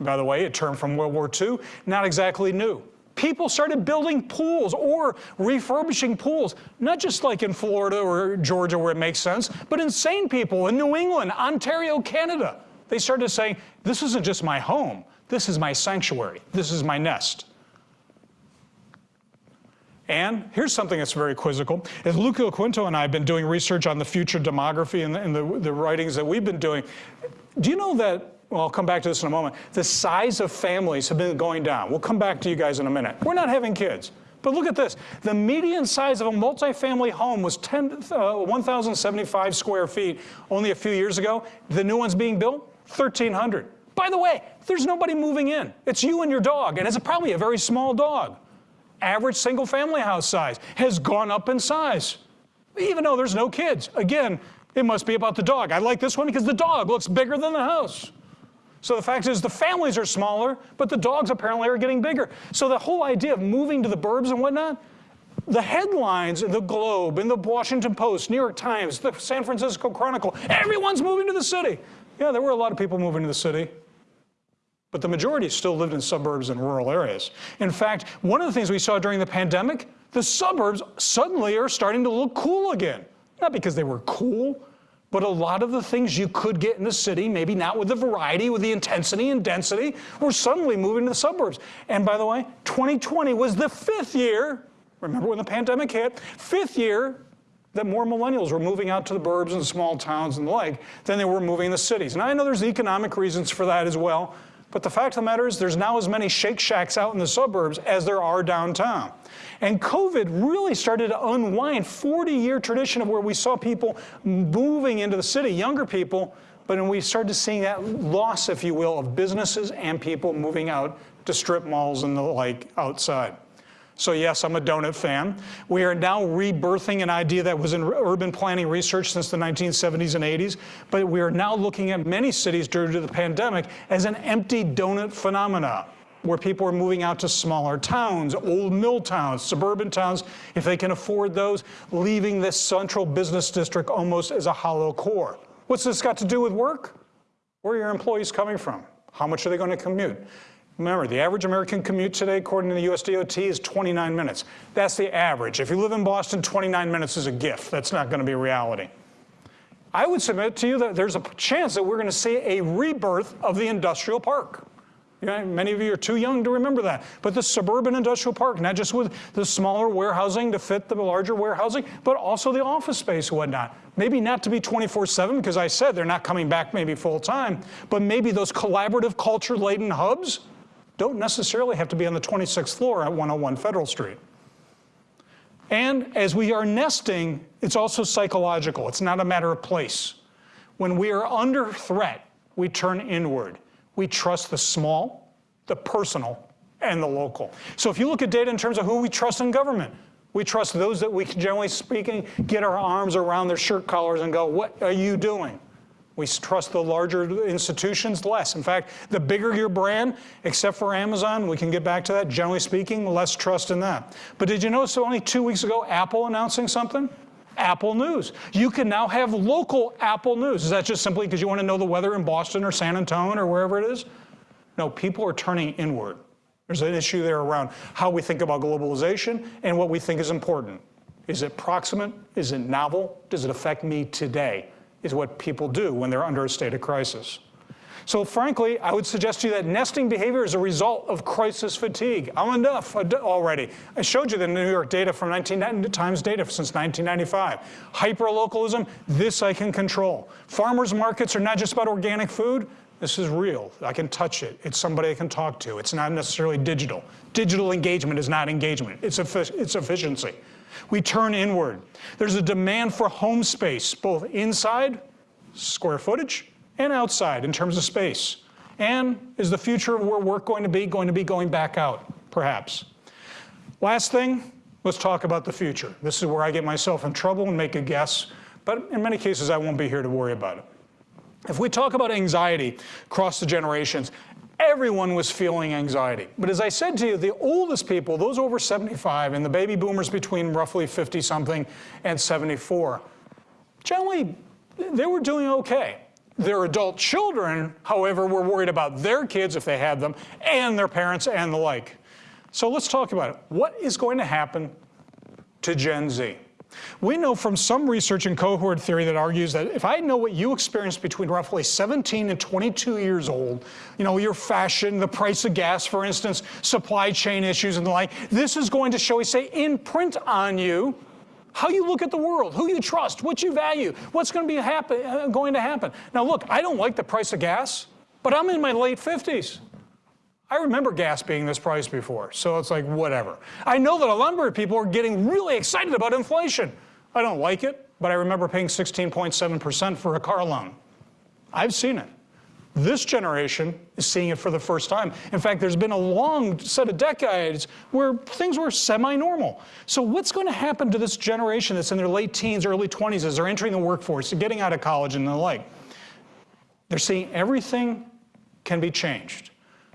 by the way, a term from World War II, not exactly new. People started building pools or refurbishing pools, not just like in Florida or Georgia where it makes sense, but insane people in New England, Ontario, Canada. They started saying, this isn't just my home, this is my sanctuary, this is my nest. And here's something that's very quizzical. As Luke Yoquinto and I have been doing research on the future demography and, the, and the, the writings that we've been doing, do you know that, well, I'll come back to this in a moment, the size of families have been going down. We'll come back to you guys in a minute. We're not having kids. But look at this. The median size of a multifamily home was 10, uh, 1,075 square feet only a few years ago. The new one's being built, 1,300. By the way, there's nobody moving in. It's you and your dog, and it's probably a very small dog average single family house size has gone up in size, even though there's no kids. Again, it must be about the dog. I like this one because the dog looks bigger than the house. So the fact is the families are smaller, but the dogs apparently are getting bigger. So the whole idea of moving to the burbs and whatnot, the headlines in the Globe, in the Washington Post, New York Times, the San Francisco Chronicle, everyone's moving to the city. Yeah, there were a lot of people moving to the city, but the majority still lived in suburbs and rural areas. In fact, one of the things we saw during the pandemic, the suburbs suddenly are starting to look cool again. Not because they were cool, but a lot of the things you could get in the city, maybe not with the variety, with the intensity and density, were suddenly moving to the suburbs. And by the way, 2020 was the fifth year, remember when the pandemic hit, fifth year that more millennials were moving out to the burbs and small towns and the like than they were moving in the cities. And I know there's economic reasons for that as well, but the fact of the matter is there's now as many Shake Shacks out in the suburbs as there are downtown. And COVID really started to unwind 40 year tradition of where we saw people moving into the city, younger people, but we started to seeing that loss, if you will, of businesses and people moving out to strip malls and the like outside. So yes, I'm a donut fan. We are now rebirthing an idea that was in urban planning research since the 1970s and 80s, but we are now looking at many cities due to the pandemic as an empty donut phenomena where people are moving out to smaller towns, old mill towns, suburban towns, if they can afford those, leaving this central business district almost as a hollow core. What's this got to do with work? Where are your employees coming from? How much are they going to commute? Remember, the average American commute today, according to the US DOT, is 29 minutes. That's the average. If you live in Boston, 29 minutes is a gift. That's not going to be reality. I would submit to you that there's a chance that we're going to see a rebirth of the industrial park. You know, many of you are too young to remember that. But the suburban industrial park, not just with the smaller warehousing to fit the larger warehousing, but also the office space and whatnot. Maybe not to be 24-7, because I said they're not coming back maybe full time, but maybe those collaborative culture-laden hubs don't necessarily have to be on the 26th floor at 101 Federal Street. And as we are nesting, it's also psychological. It's not a matter of place. When we are under threat, we turn inward. We trust the small, the personal, and the local. So if you look at data in terms of who we trust in government, we trust those that we can, generally speaking, get our arms around their shirt collars and go, what are you doing? We trust the larger institutions less. In fact, the bigger your brand, except for Amazon, we can get back to that, generally speaking, less trust in that. But did you notice only two weeks ago, Apple announcing something? Apple News. You can now have local Apple News. Is that just simply because you want to know the weather in Boston or San Antonio or wherever it is? No, people are turning inward. There's an issue there around how we think about globalization and what we think is important. Is it proximate? Is it novel? Does it affect me today? Is what people do when they're under a state of crisis. So frankly, I would suggest to you that nesting behavior is a result of crisis fatigue. I'm enough already. I showed you the New York data from 19 Times data since 1995. Hyperlocalism, this I can control. Farmers markets are not just about organic food. This is real. I can touch it. It's somebody I can talk to. It's not necessarily digital. Digital engagement is not engagement. It's, it's efficiency. We turn inward. There's a demand for home space, both inside, square footage, and outside in terms of space? And is the future of where work going to be going to be going back out, perhaps? Last thing, let's talk about the future. This is where I get myself in trouble and make a guess, but in many cases I won't be here to worry about it. If we talk about anxiety across the generations, everyone was feeling anxiety. But as I said to you, the oldest people, those over 75, and the baby boomers between roughly 50 something and 74, generally they were doing okay. Their adult children, however, were worried about their kids if they had them, and their parents and the like. So let's talk about it. What is going to happen to Gen Z? We know from some research in cohort theory that argues that if I know what you experienced between roughly 17 and 22 years old, you know, your fashion, the price of gas, for instance, supply chain issues and the like, this is going to, shall we say, imprint on you how you look at the world, who you trust, what you value, what's going to be happen, uh, going to happen. Now look, I don't like the price of gas, but I'm in my late 50s. I remember gas being this price before, so it's like whatever. I know that a number of people are getting really excited about inflation. I don't like it, but I remember paying 16.7% for a car loan. I've seen it. This generation is seeing it for the first time. In fact, there's been a long set of decades where things were semi normal. So, what's going to happen to this generation that's in their late teens, early 20s as they're entering the workforce, getting out of college, and the like? They're seeing everything can be changed.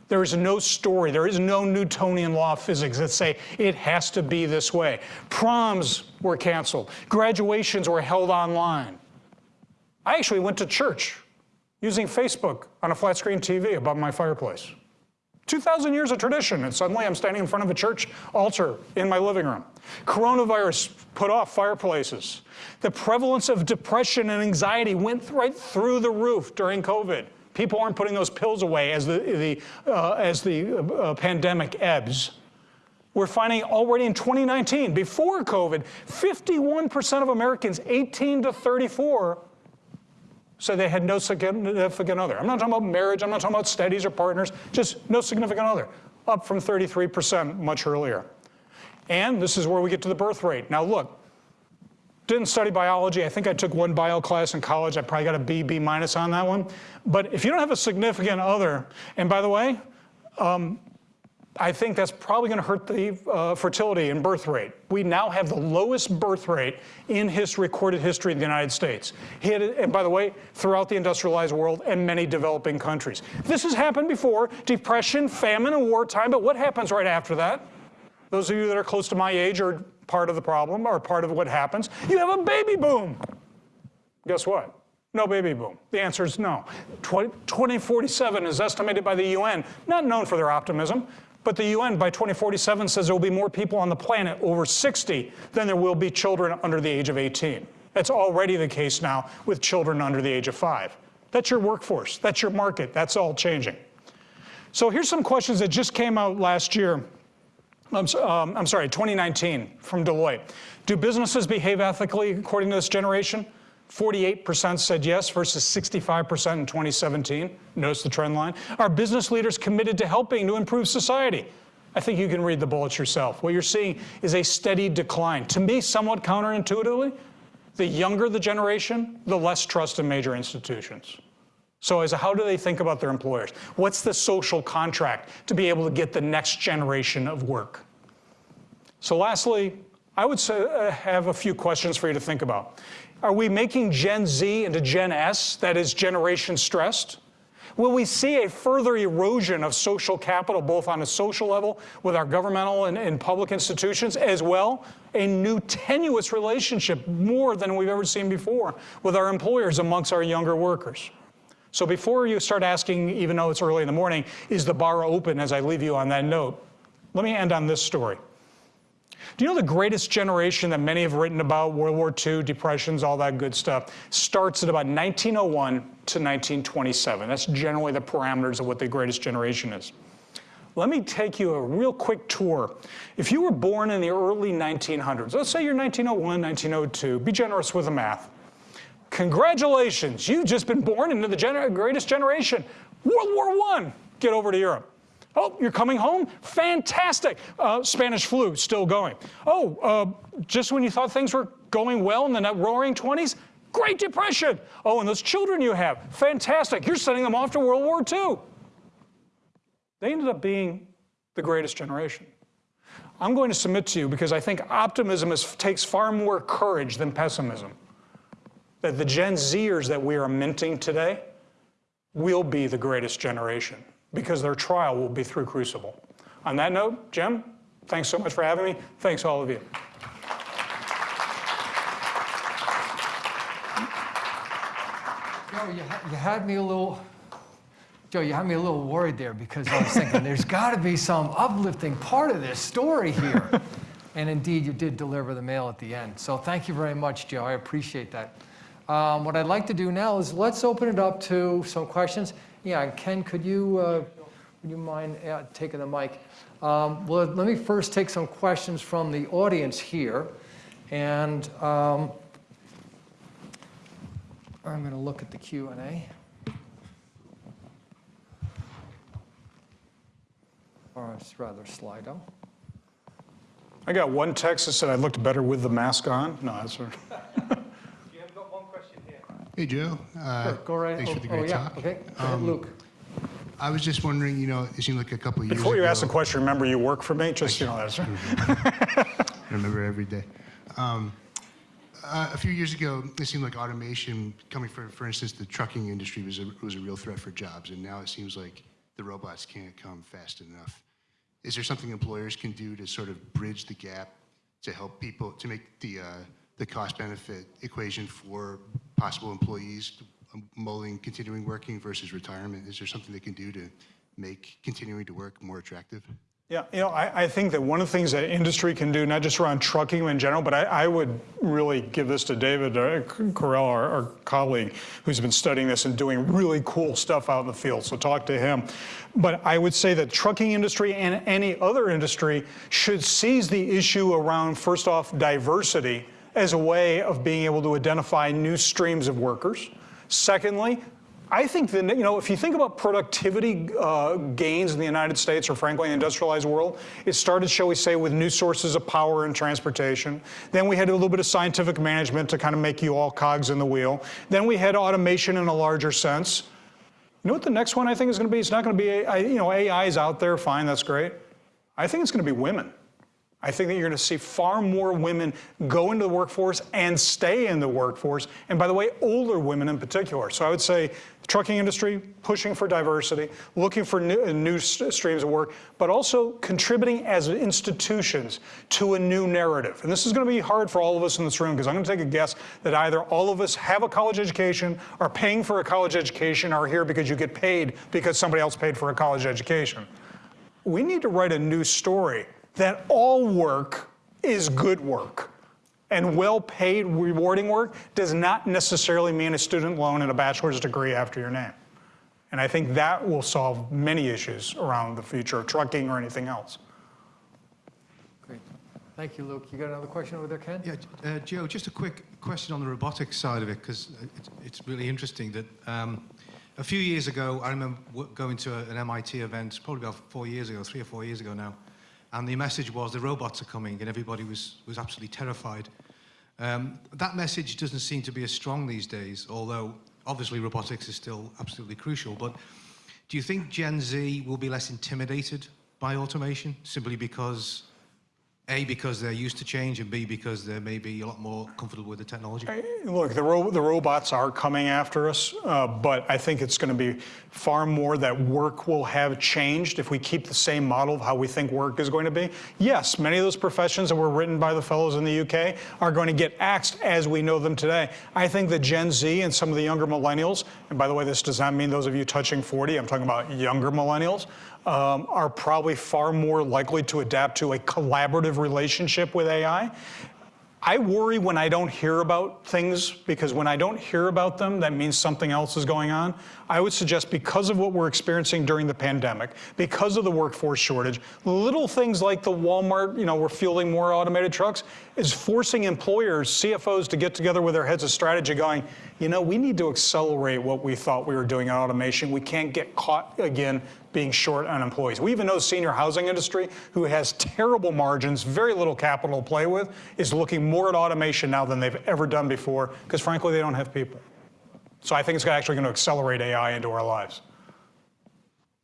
There is no story, there is no Newtonian law of physics that say it has to be this way. Proms were canceled, graduations were held online. I actually went to church using Facebook on a flat screen TV above my fireplace. 2,000 years of tradition, and suddenly I'm standing in front of a church altar in my living room. Coronavirus put off fireplaces. The prevalence of depression and anxiety went right through the roof during COVID. People aren't putting those pills away as the, the, uh, as the uh, pandemic ebbs. We're finding already in 2019, before COVID, 51% of Americans 18 to 34 so they had no significant other. I'm not talking about marriage, I'm not talking about studies or partners, just no significant other, up from 33% much earlier. And this is where we get to the birth rate. Now look, didn't study biology. I think I took one bio class in college. I probably got a B, B minus on that one. But if you don't have a significant other, and by the way, um, I think that's probably going to hurt the uh, fertility and birth rate. We now have the lowest birth rate in his recorded history in the United States. and by the way, throughout the industrialized world and many developing countries. This has happened before, depression, famine, and wartime, but what happens right after that? Those of you that are close to my age are part of the problem or part of what happens. You have a baby boom. Guess what? No baby boom. The answer is no. 2047 is estimated by the UN, not known for their optimism, but the UN by 2047 says there will be more people on the planet over 60 than there will be children under the age of 18. That's already the case now with children under the age of five. That's your workforce, that's your market, that's all changing. So here's some questions that just came out last year. I'm, um, I'm sorry, 2019 from Deloitte. Do businesses behave ethically according to this generation? 48% said yes versus 65% in 2017. Notice the trend line. Are business leaders committed to helping to improve society? I think you can read the bullets yourself. What you're seeing is a steady decline. To me, somewhat counterintuitively, the younger the generation, the less trust in major institutions. So as how do they think about their employers? What's the social contract to be able to get the next generation of work? So lastly, I would say, uh, have a few questions for you to think about. Are we making Gen Z into Gen S, that is generation stressed? Will we see a further erosion of social capital, both on a social level with our governmental and, and, public institutions, as well a new tenuous relationship, more than we've ever seen before, with our employers amongst our younger workers? So before you start asking, even though it's early in the morning, is the bar open as I leave you on that note, let me end on this story. Do you know the greatest generation that many have written about, World War II, depressions, all that good stuff, starts at about 1901 to 1927. That's generally the parameters of what the greatest generation is. Let me take you a real quick tour. If you were born in the early 1900s, let's say you're 1901, 1902, be generous with the math. Congratulations, you've just been born into the gener greatest generation. World War I, get over to Europe. Oh, you're coming home? Fantastic. Uh, Spanish flu still going. Oh, uh, just when you thought things were going well in the roaring 20s? Great Depression. Oh, and those children you have? Fantastic. You're sending them off to World War II. They ended up being the greatest generation. I'm going to submit to you because I think optimism is, takes far more courage than pessimism. That the Gen Zers that we are minting today will be the greatest generation because their trial will be through Crucible. On that note, Jim, thanks so much for having me. Thanks all of you. Joe, you, you had me a little, Joe, you had me a little worried there because I was thinking there's got to be some uplifting part of this story here. and indeed, you did deliver the mail at the end. So thank you very much, Joe. I appreciate that. Um, what I'd like to do now is let's open it up to some questions. Yeah, Ken, could you, uh, would you mind uh, taking the mic? Um, well, let me first take some questions from the audience here. And um, I'm going to look at the Q&A. Or it's rather Slido. I got one text that said I looked better with the mask on. No, that's right. Hey, Joe. Uh, Sure, Go right. Thanks oh, for the oh, great yeah, talk. Okay, Um, Luke. I was just wondering, you know, it seemed like a couple of years Before you ago. ask the question, remember you work for me, just, you know, that's, right. I remember every day. Um, uh, a few years ago, it seemed like automation coming for, for instance, the trucking industry was a, was a real threat for jobs, and now it seems like the robots can't come fast enough. Is there something employers can do to sort of bridge the gap to help people to make the uh, the cost benefit equation for possible employees mulling continuing working versus retirement? Is there something they can do to make continuing to work more attractive? Yeah, you know, I, I think that one of the things that industry can do, not just around trucking in general, but I, I would really give this to David Correia, our, our colleague, who's been studying this and doing really cool stuff out in the field. So talk to him. But I would say that trucking industry and any other industry should seize the issue around, first off, diversity as a way of being able to identify new streams of workers. Secondly, I think that, you know, if you think about productivity uh, gains in the United States or frankly, the industrialized world, it started, shall we say, with new sources of power and transportation. Then we had a little bit of scientific management to kind of make you all cogs in the wheel. Then we had automation in a larger sense. You know what the next one I think is going to be? It's not going to be, you know, AI is out there, fine, that's great. I think it's going to be women. I think that you're going to see far more women go into the workforce and stay in the workforce. And by the way, older women in particular. So I would say the trucking industry pushing for diversity, looking for new, uh, new streams of work, but also contributing as institutions to a new narrative. And this is going to be hard for all of us in this room because I'm going to take a guess that either all of us have a college education, are paying for a college education, are here because you get paid because somebody else paid for a college education. We need to write a new story that all work is good work. And well paid, rewarding work does not necessarily mean a student loan and a bachelor's degree after your name. And I think that will solve many issues around the future of trucking or anything else. Great. Thank you, Luke. You got another question over there, Ken? Yeah, uh, Joe, just a quick question on the robotics side of it, because it's, it's really interesting that um, a few years ago, I remember going to a, an MIT event, probably about four years ago, three or four years ago now, and the message was the robots are coming, and everybody was, was absolutely terrified. Um, that message doesn't seem to be as strong these days, although obviously robotics is still absolutely crucial. But do you think Gen Z will be less intimidated by automation simply because, A, because they're used to change, and B, because they're maybe a lot more comfortable with the technology? Look, the, ro- the robots are coming after us, uh, but I think it's going to be far more that work will have changed if we keep the same model of how we think work is going to be. Yes, many of those professions that were written by the fellows in the UK are going to get axed as we know them today. I think the Gen Z and some of the younger millennials, and by the way, this does not mean those of you touching 40, I'm talking about younger millennials, um, are probably far more likely to adapt to a collaborative relationship with AI. I worry when I don't hear about things because when I don't hear about them, that means something else is going on. I would suggest because of what we're experiencing during the pandemic, because of the workforce shortage, little things like the Walmart, you know, we're fielding more automated trucks, is forcing employers, CFOs to get together with their heads of strategy going, you know, we need to accelerate what we thought we were doing in automation. We can't get caught again being short on employees. We even know senior housing industry, who has terrible margins, very little capital to play with, is looking more at automation now than they've ever done before, because frankly, they don't have people. So I think it's actually going to accelerate AI into our lives.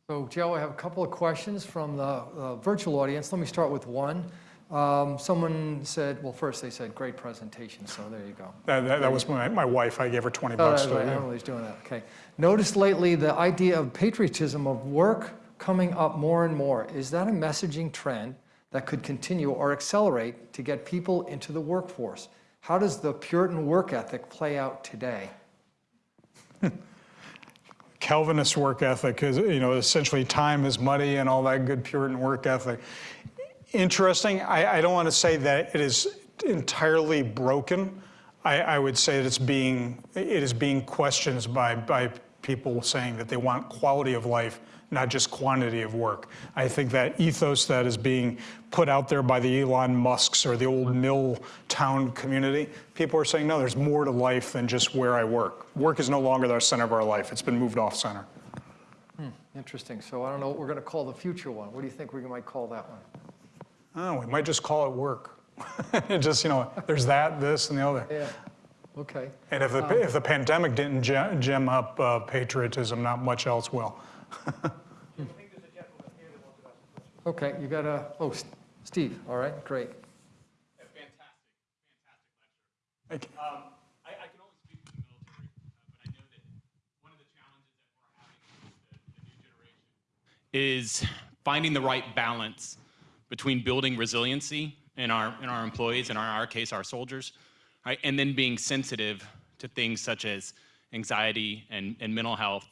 So Joe, I have a couple of questions from the uh, virtual audience. Let me start with one. Um, Someone said, well, first they said, great presentation, so there you go. That, that, that was my, my wife. I gave her 20 Oh, bucks to right, Emily's doing that, okay. Noticed lately the idea of patriotism of work coming up more and more. Is that a messaging trend that could continue or accelerate to get people into the workforce? How does the Puritan work ethic play out today? Calvinist work ethic is, you know, essentially time is money and all that good Puritan work ethic. Interesting. I, I don't want to say that it is entirely broken. I, I would say that it's being, it is being questioned by, by people saying that they want quality of life, not just quantity of work. I think that ethos that is being put out there by the Elon Musks or the old mill town community, people are saying, no, there's more to life than just where I work. Work is no longer the center of our life. It's been moved off center. Hmm, interesting, so I don't know what we're going to call the future one. What do you think we might call that one? Oh, we might just call it work. just, you know, there's that, this, and the other. Yeah. Okay. And if the, if the pandemic didn't ge- gem up uh, patriotism, not much else will. Okay, you got a, oh, S- Steve, all right, great. Fantastic, fantastic lecture. Thank you. Um, I, I can only speak for the military, uh, but I know that one of the challenges that we're having with the, the new generation is finding the right balance between building resiliency in our in our employees, and in our case, our soldiers, right, and then being sensitive to things such as anxiety and, and mental health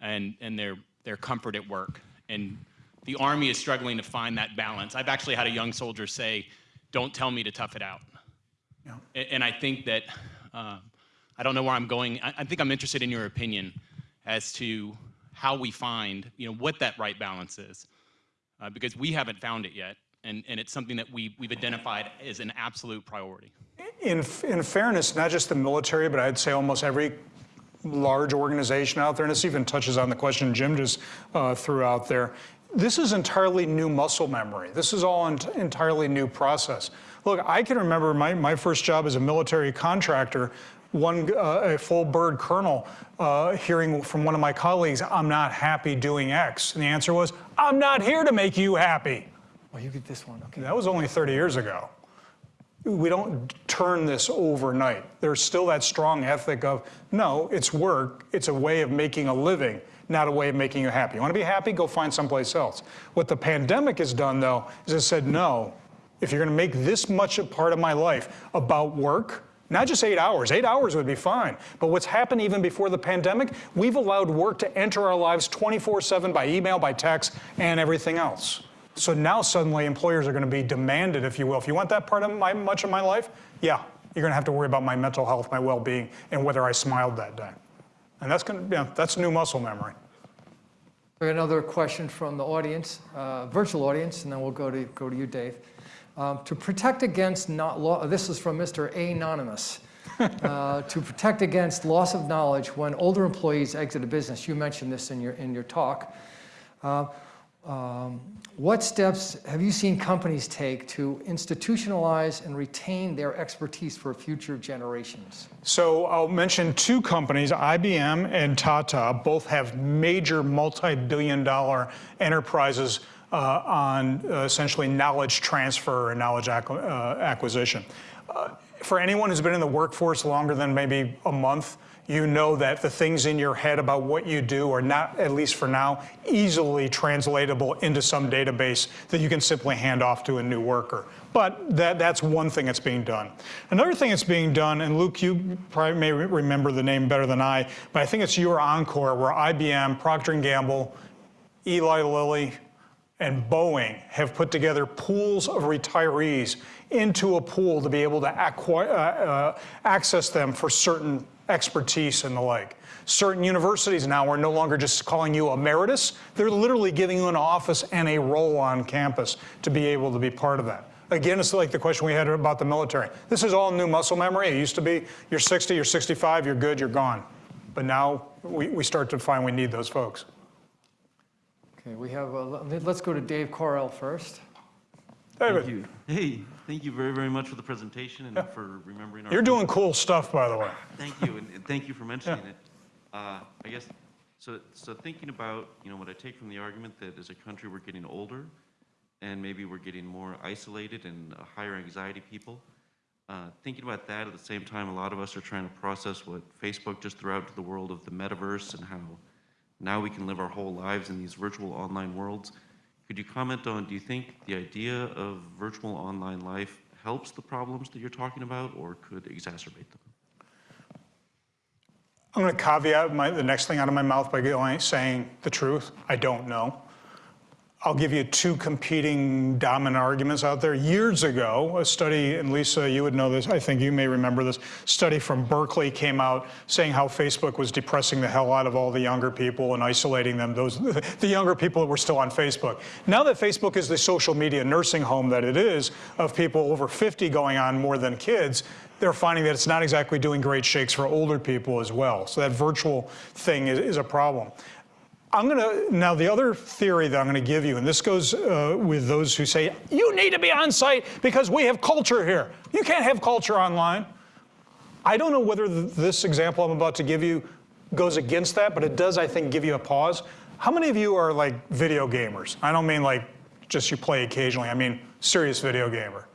and, and their, their comfort at work. And the Army is struggling to find that balance. I've actually had a young soldier say, don't tell me to tough it out. And I think that, um, I don't know where I'm going. I, I think I'm interested in your opinion as to how we find, you know, what that right balance is. Uh, because we haven't found it yet. And, and it's something that we, we've identified as an absolute priority. In, in fairness, not just the military, but I'd say almost every large organization out there, and this even touches on the question Jim just uh, threw out there. This is entirely new muscle memory. This is all an entirely new process. Look, I can remember my, my first job as a military contractor, one uh, a full bird colonel uh, hearing from one of my colleagues, "I'm not happy doing X," and the answer was, "I'm not here to make you happy." Well, you get this one, okay. That was only 30 years ago. We don't turn this overnight. There's still that strong ethic of, no, it's work, it's a way of making a living, not a way of making you happy. You want to be happy? Go find someplace else. What the pandemic has done, though, is it said, no, if you're going to make this much a part of my life about work, not just eight hours, eight hours would be fine. But what's happened even before the pandemic, we've allowed work to enter our lives 24 7 by email, by text, and everything else. So now suddenly employers are going to be demanded, if you will. If you want that part of my much of my life, yeah, you're going to have to worry about my mental health, my well-being, and whether I smiled that day. And that's going to, yeah, that's new muscle memory. Another question from the audience, uh, virtual audience, and then we'll go to, go to you, Dave. Um, To protect against not law, this is from Mr. Anonymous. Uh, To protect against loss of knowledge when older employees exit a business, you mentioned this in your, in your talk. Uh, um, What steps have you seen companies take to institutionalize and retain their expertise for future generations? So I'll mention two companies, IBM and Tata, both have major multi-billion dollar enterprises uh, on uh, essentially knowledge transfer and knowledge acqu- uh, acquisition. Uh, for anyone who's been in the workforce longer than maybe a month, you know that the things in your head about what you do are not, at least for now, easily translatable into some database that you can simply hand off to a new worker. But that, that's one thing that's being done. Another thing that's being done, and Luke, you probably may re- remember the name better than I, but I think it's YourEncore, where IBM, Procter & Gamble, Eli Lilly, and Boeing have put together pools of retirees into a pool to be able to acqui- uh, uh, access them for certain expertise and the like. Certain universities now are no longer just calling you emeritus, they're literally giving you an office and a role on campus to be able to be part of that. Again, it's like the question we had about the military. This is all new muscle memory. It used to be you're 60, you're 65, you're good, you're gone. But now we, we start to find we need those folks. Okay, we have, a- let's go to Dave Correia first. David, Thank you. Hey, thank you very, very much for the presentation and for remembering our. you're doing cool stuff, by the way. Thank you, and and thank you for mentioning it. Uh, I guess, so, so thinking about, you know, what I take from the argument that as a country, we're getting older, and maybe we're getting more isolated and uh, higher anxiety people. Uh, Thinking about that, at the same time, a lot of us are trying to process what Facebook just threw out to the world of the metaverse and how now we can live our whole lives in these virtual online worlds. Could you comment on, do you think the idea of virtual online life helps the problems that you're talking about or could exacerbate them? I'm going to caveat my, the next thing out of my mouth by saying the truth. I don't know. I'll give you two competing dominant arguments out there. Years ago, a study, and Lisa, you would know this, I think you may remember this, study from Berkeley came out saying how Facebook was depressing the hell out of all the younger people and isolating them, those the younger people that were still on Facebook. Now that Facebook is the social media nursing home that it is, of people over 50 going on more than kids, they're finding that it's not exactly doing great shakes for older people as well. So that virtual thing is, is a problem. I'm going to, now the other theory that I'm going to give you, and this goes uh, with those who say, you need to be on site because we have culture here. You can't have culture online. I don't know whether th- this example I'm about to give you goes against that, but it does, I think, give you a pause. How many of you are like video gamers? I don't mean like just you play occasionally, I mean serious video gamer.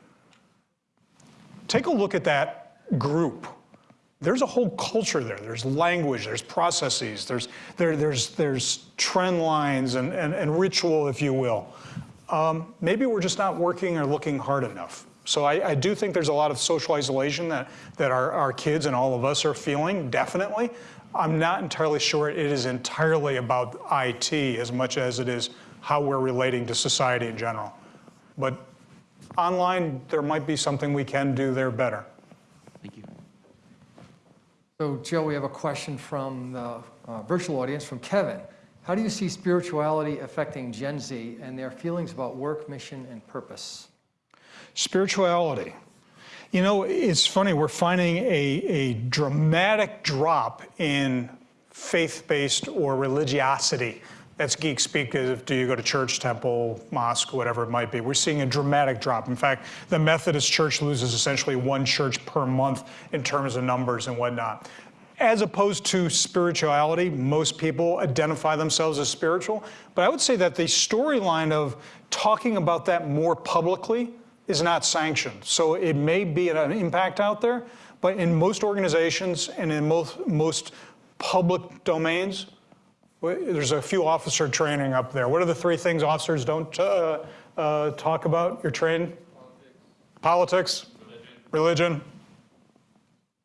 Take a look at that group. There's a whole culture there. There's language, there's processes, there's, there, there's, there's trend lines and, and, and ritual, if you will. Um, maybe we're just not working or looking hard enough. So I, I do think there's a lot of social isolation that, that our, our kids and all of us are feeling, definitely. I'm not entirely sure it is entirely about IT as much as it is how we're relating to society in general. But online, there might be something we can do there better. So Joe, we have a question from the uh, virtual audience from Kevin. How do you see spirituality affecting Gen Z and their feelings about work, mission, and purpose? Spirituality. You know, it's funny, we're finding a, a dramatic drop in faith-based or religiosity. That's geek speak, do you go to church, temple, mosque, whatever it might be. We're seeing a dramatic drop. In fact, the Methodist Church loses essentially one church per month in terms of numbers and whatnot. As opposed to spirituality, most people identify themselves as spiritual. But I would say that the storyline of talking about that more publicly is not sanctioned. So it may be an impact out there, but in most organizations and in most, most public domains, there's a few officer training up there. What are the three things officers don't uh, uh, talk about? You're trained? Politics. Politics. Religion. Religion.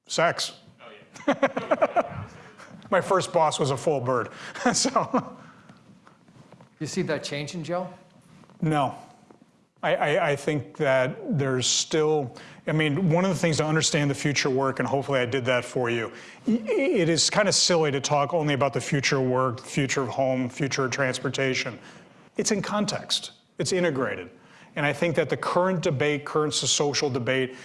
Sex. My first boss was a full bird, so. You see that changing, Joe? No. I, I, I, think that there's still, I mean, one of the things to understand the future work, and hopefully I did that for you, it is kind of silly to talk only about the future work, future of home, future of transportation. It's in context, it's integrated. And I think that the current debate, current social debate,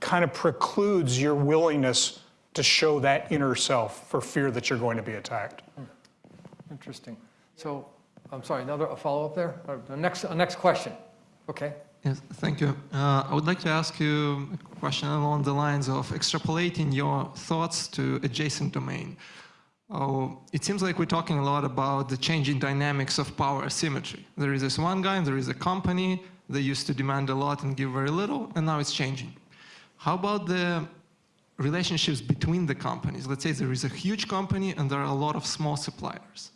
kind of precludes your willingness to show that inner self for fear that you're going to be attacked. Interesting. So, I'm sorry, another follow-up there? Uh, the next, uh, next question. Okay. Yes, thank you. Uh, I would like to ask you a question along the lines of extrapolating your thoughts to adjacent domain. Oh, it seems like we're talking a lot about the changing dynamics of power asymmetry. There is this one guy, and there is a company that used to demand a lot and give very little, and now it's changing. How about the relationships between the companies? Let's say there is a huge company and there are a lot of small suppliers.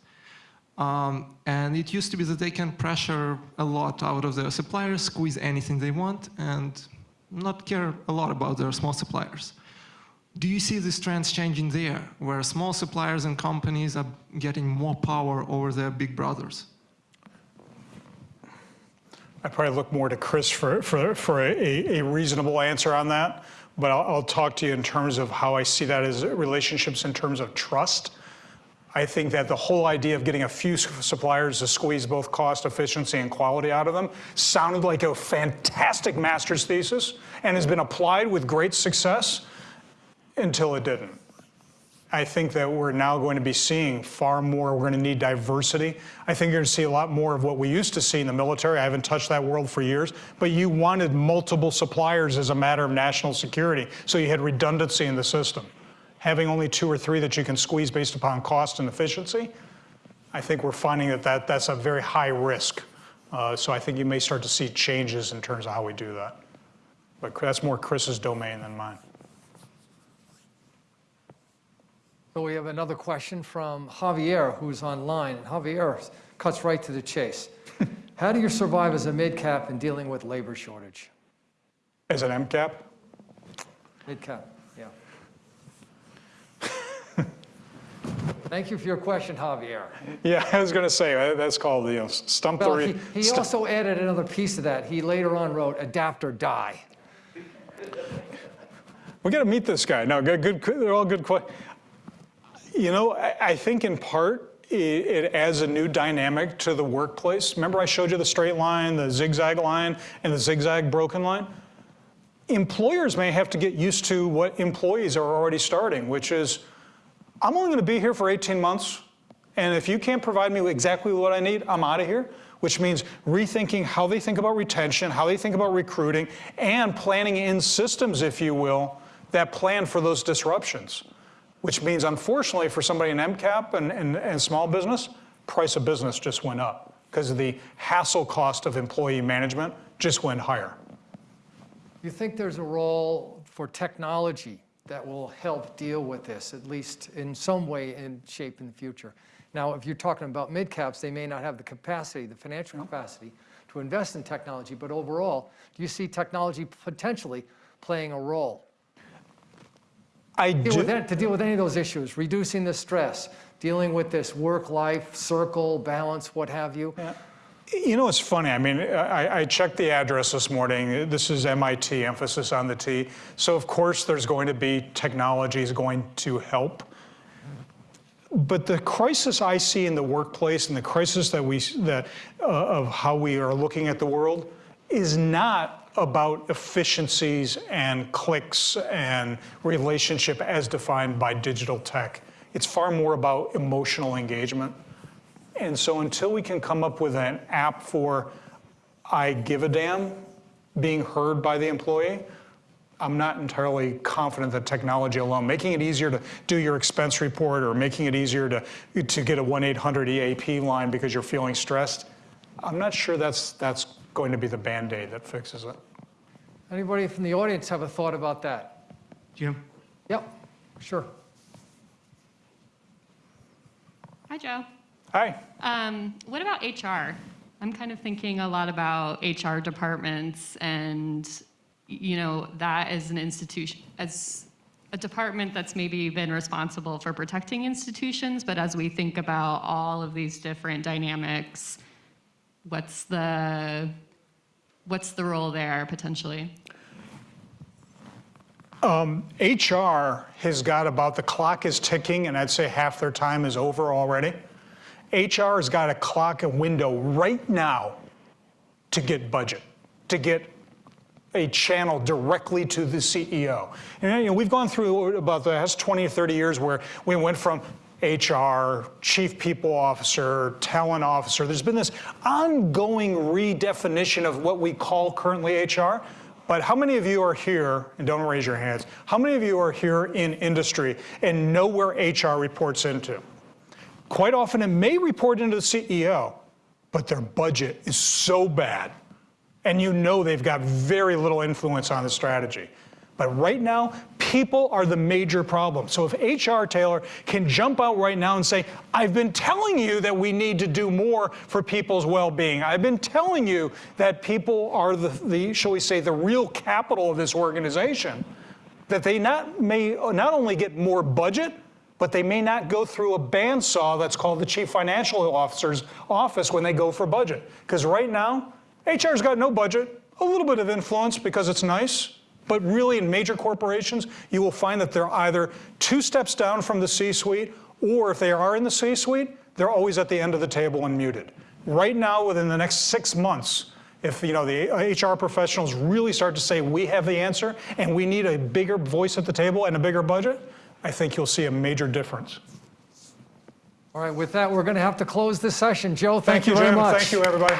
Um, and it used to be that they can pressure a lot out of their suppliers, squeeze anything they want, and not care a lot about their small suppliers. Do you see these trends changing there, where small suppliers and companies are getting more power over their big brothers? I probably look more to Chris for, for, for a, a reasonable answer on that, but I'll, I'll talk to you in terms of how I see that as relationships in terms of trust. I think that the whole idea of getting a few suppliers to squeeze both cost, efficiency, and quality out of them sounded like a fantastic master's thesis and has been applied with great success until it didn't. I think that we're now going to be seeing far more. We're going to need diversity. I think you're going to see a lot more of what we used to see in the military. I haven't touched that world for years, but you wanted multiple suppliers as a matter of national security, so you had redundancy in the system having only two or three that you can squeeze based upon cost and efficiency, I think we're finding that, that that's a very high risk. Uh, so I think you may start to see changes in terms of how we do that. But that's more Chris's domain than mine. So we have another question from Javier, who's online. And Javier cuts right to the chase. How do you survive as a mid-cap in dealing with labor shortage? As an MCAP? Mid-cap. Thank you for your question, Javier. Yeah, I was going to say, uh, that's called, you know, stump Well, the... he, he stu- also added another piece of that. He later on wrote adapt or die. We got to meet this guy. No, good, good, they're all good questions. You know, I, I think in part, it, it adds a new dynamic to the workplace. Remember I showed you the straight line, the zigzag line, and the zigzag broken line? Employers may have to get used to what employees are already starting, which is, I'm only going to be here for 18 months, and if you can't provide me exactly what I need, I'm out of here, which means rethinking how they think about retention, how they think about recruiting, and planning in systems, if you will, that plan for those disruptions, which means unfortunately for somebody in MCAP and, and, and small business, price of business just went up because the hassle cost of employee management just went higher. You think there's a role for technology that will help deal with this, at least in some way and shape in the future? Now, if you're talking about mid-caps, they may not have the capacity, the financial capacity to invest in technology, but overall, do you see technology potentially playing a role? I with do, that- To deal with any of those issues, reducing the stress, dealing with this work-life circle, balance, what have you? You know, it's funny. I mean, I, I checked the address this morning. This is MIT, emphasis on the T. So, of course, there's going to be technology is going to help. But the crisis I see in the workplace and the crisis that we that uh, of how we are looking at the world is not about efficiencies and clicks and relationship as defined by digital tech. It's far more about emotional engagement. And so until we can come up with an app for I give a damn being heard by the employee, I'm not entirely confident that technology alone, making it easier to do your expense report or making it easier to, to get a 1-800 EAP line because you're feeling stressed, I'm not sure that's, that's going to be the Band-Aid that fixes it. Anybody from the audience have a thought about that? Jim? Yep, sure. Hi, Joe. Hi. Um, what about HR? I'm kind of thinking a lot about HR departments and, you know, that as an institution, as a department that's maybe been responsible for protecting institutions, but as we think about all of these different dynamics, what's the, what's the role there potentially? HR has got about, the clock is ticking, and I'd say half their time is over already. HR has got a clock, a window right now to get budget, to get a channel directly to the CEO. And you know, we've gone through about the last 20 or 30 years where we went from HR, chief people officer, talent officer. There's been this ongoing redefinition of what we call currently HR. But how many of you are here, and don't raise your hands, how many of you are here in industry and know where HR reports into? Quite often it may report into the CEO, but their budget is so bad and you know they've got very little influence on the strategy. But right now, people are the major problem. So if HR Taylor can jump out right now and say, I've been telling you that we need to do more for people's well-being. I've been telling you that people are the, the shall we say, the real capital of this organization, that they not, may not only get more budget, but they may not go through a bandsaw that's called the chief financial officer's office when they go for budget. Because right now, HR's got no budget, a little bit of influence because it's nice, but really in major corporations, you will find that they're either two steps down from the C-suite, or if they are in the C-suite, they're always at the end of the table and muted. Right now, within the next six months, if you know the HR professionals really start to say we have the answer and we need a bigger voice at the table and a bigger budget, I think you'll see a major difference. All right, with that, we're going to have to close this session. Joe, thank, Thank you, very Jim. much. Thank you, everybody.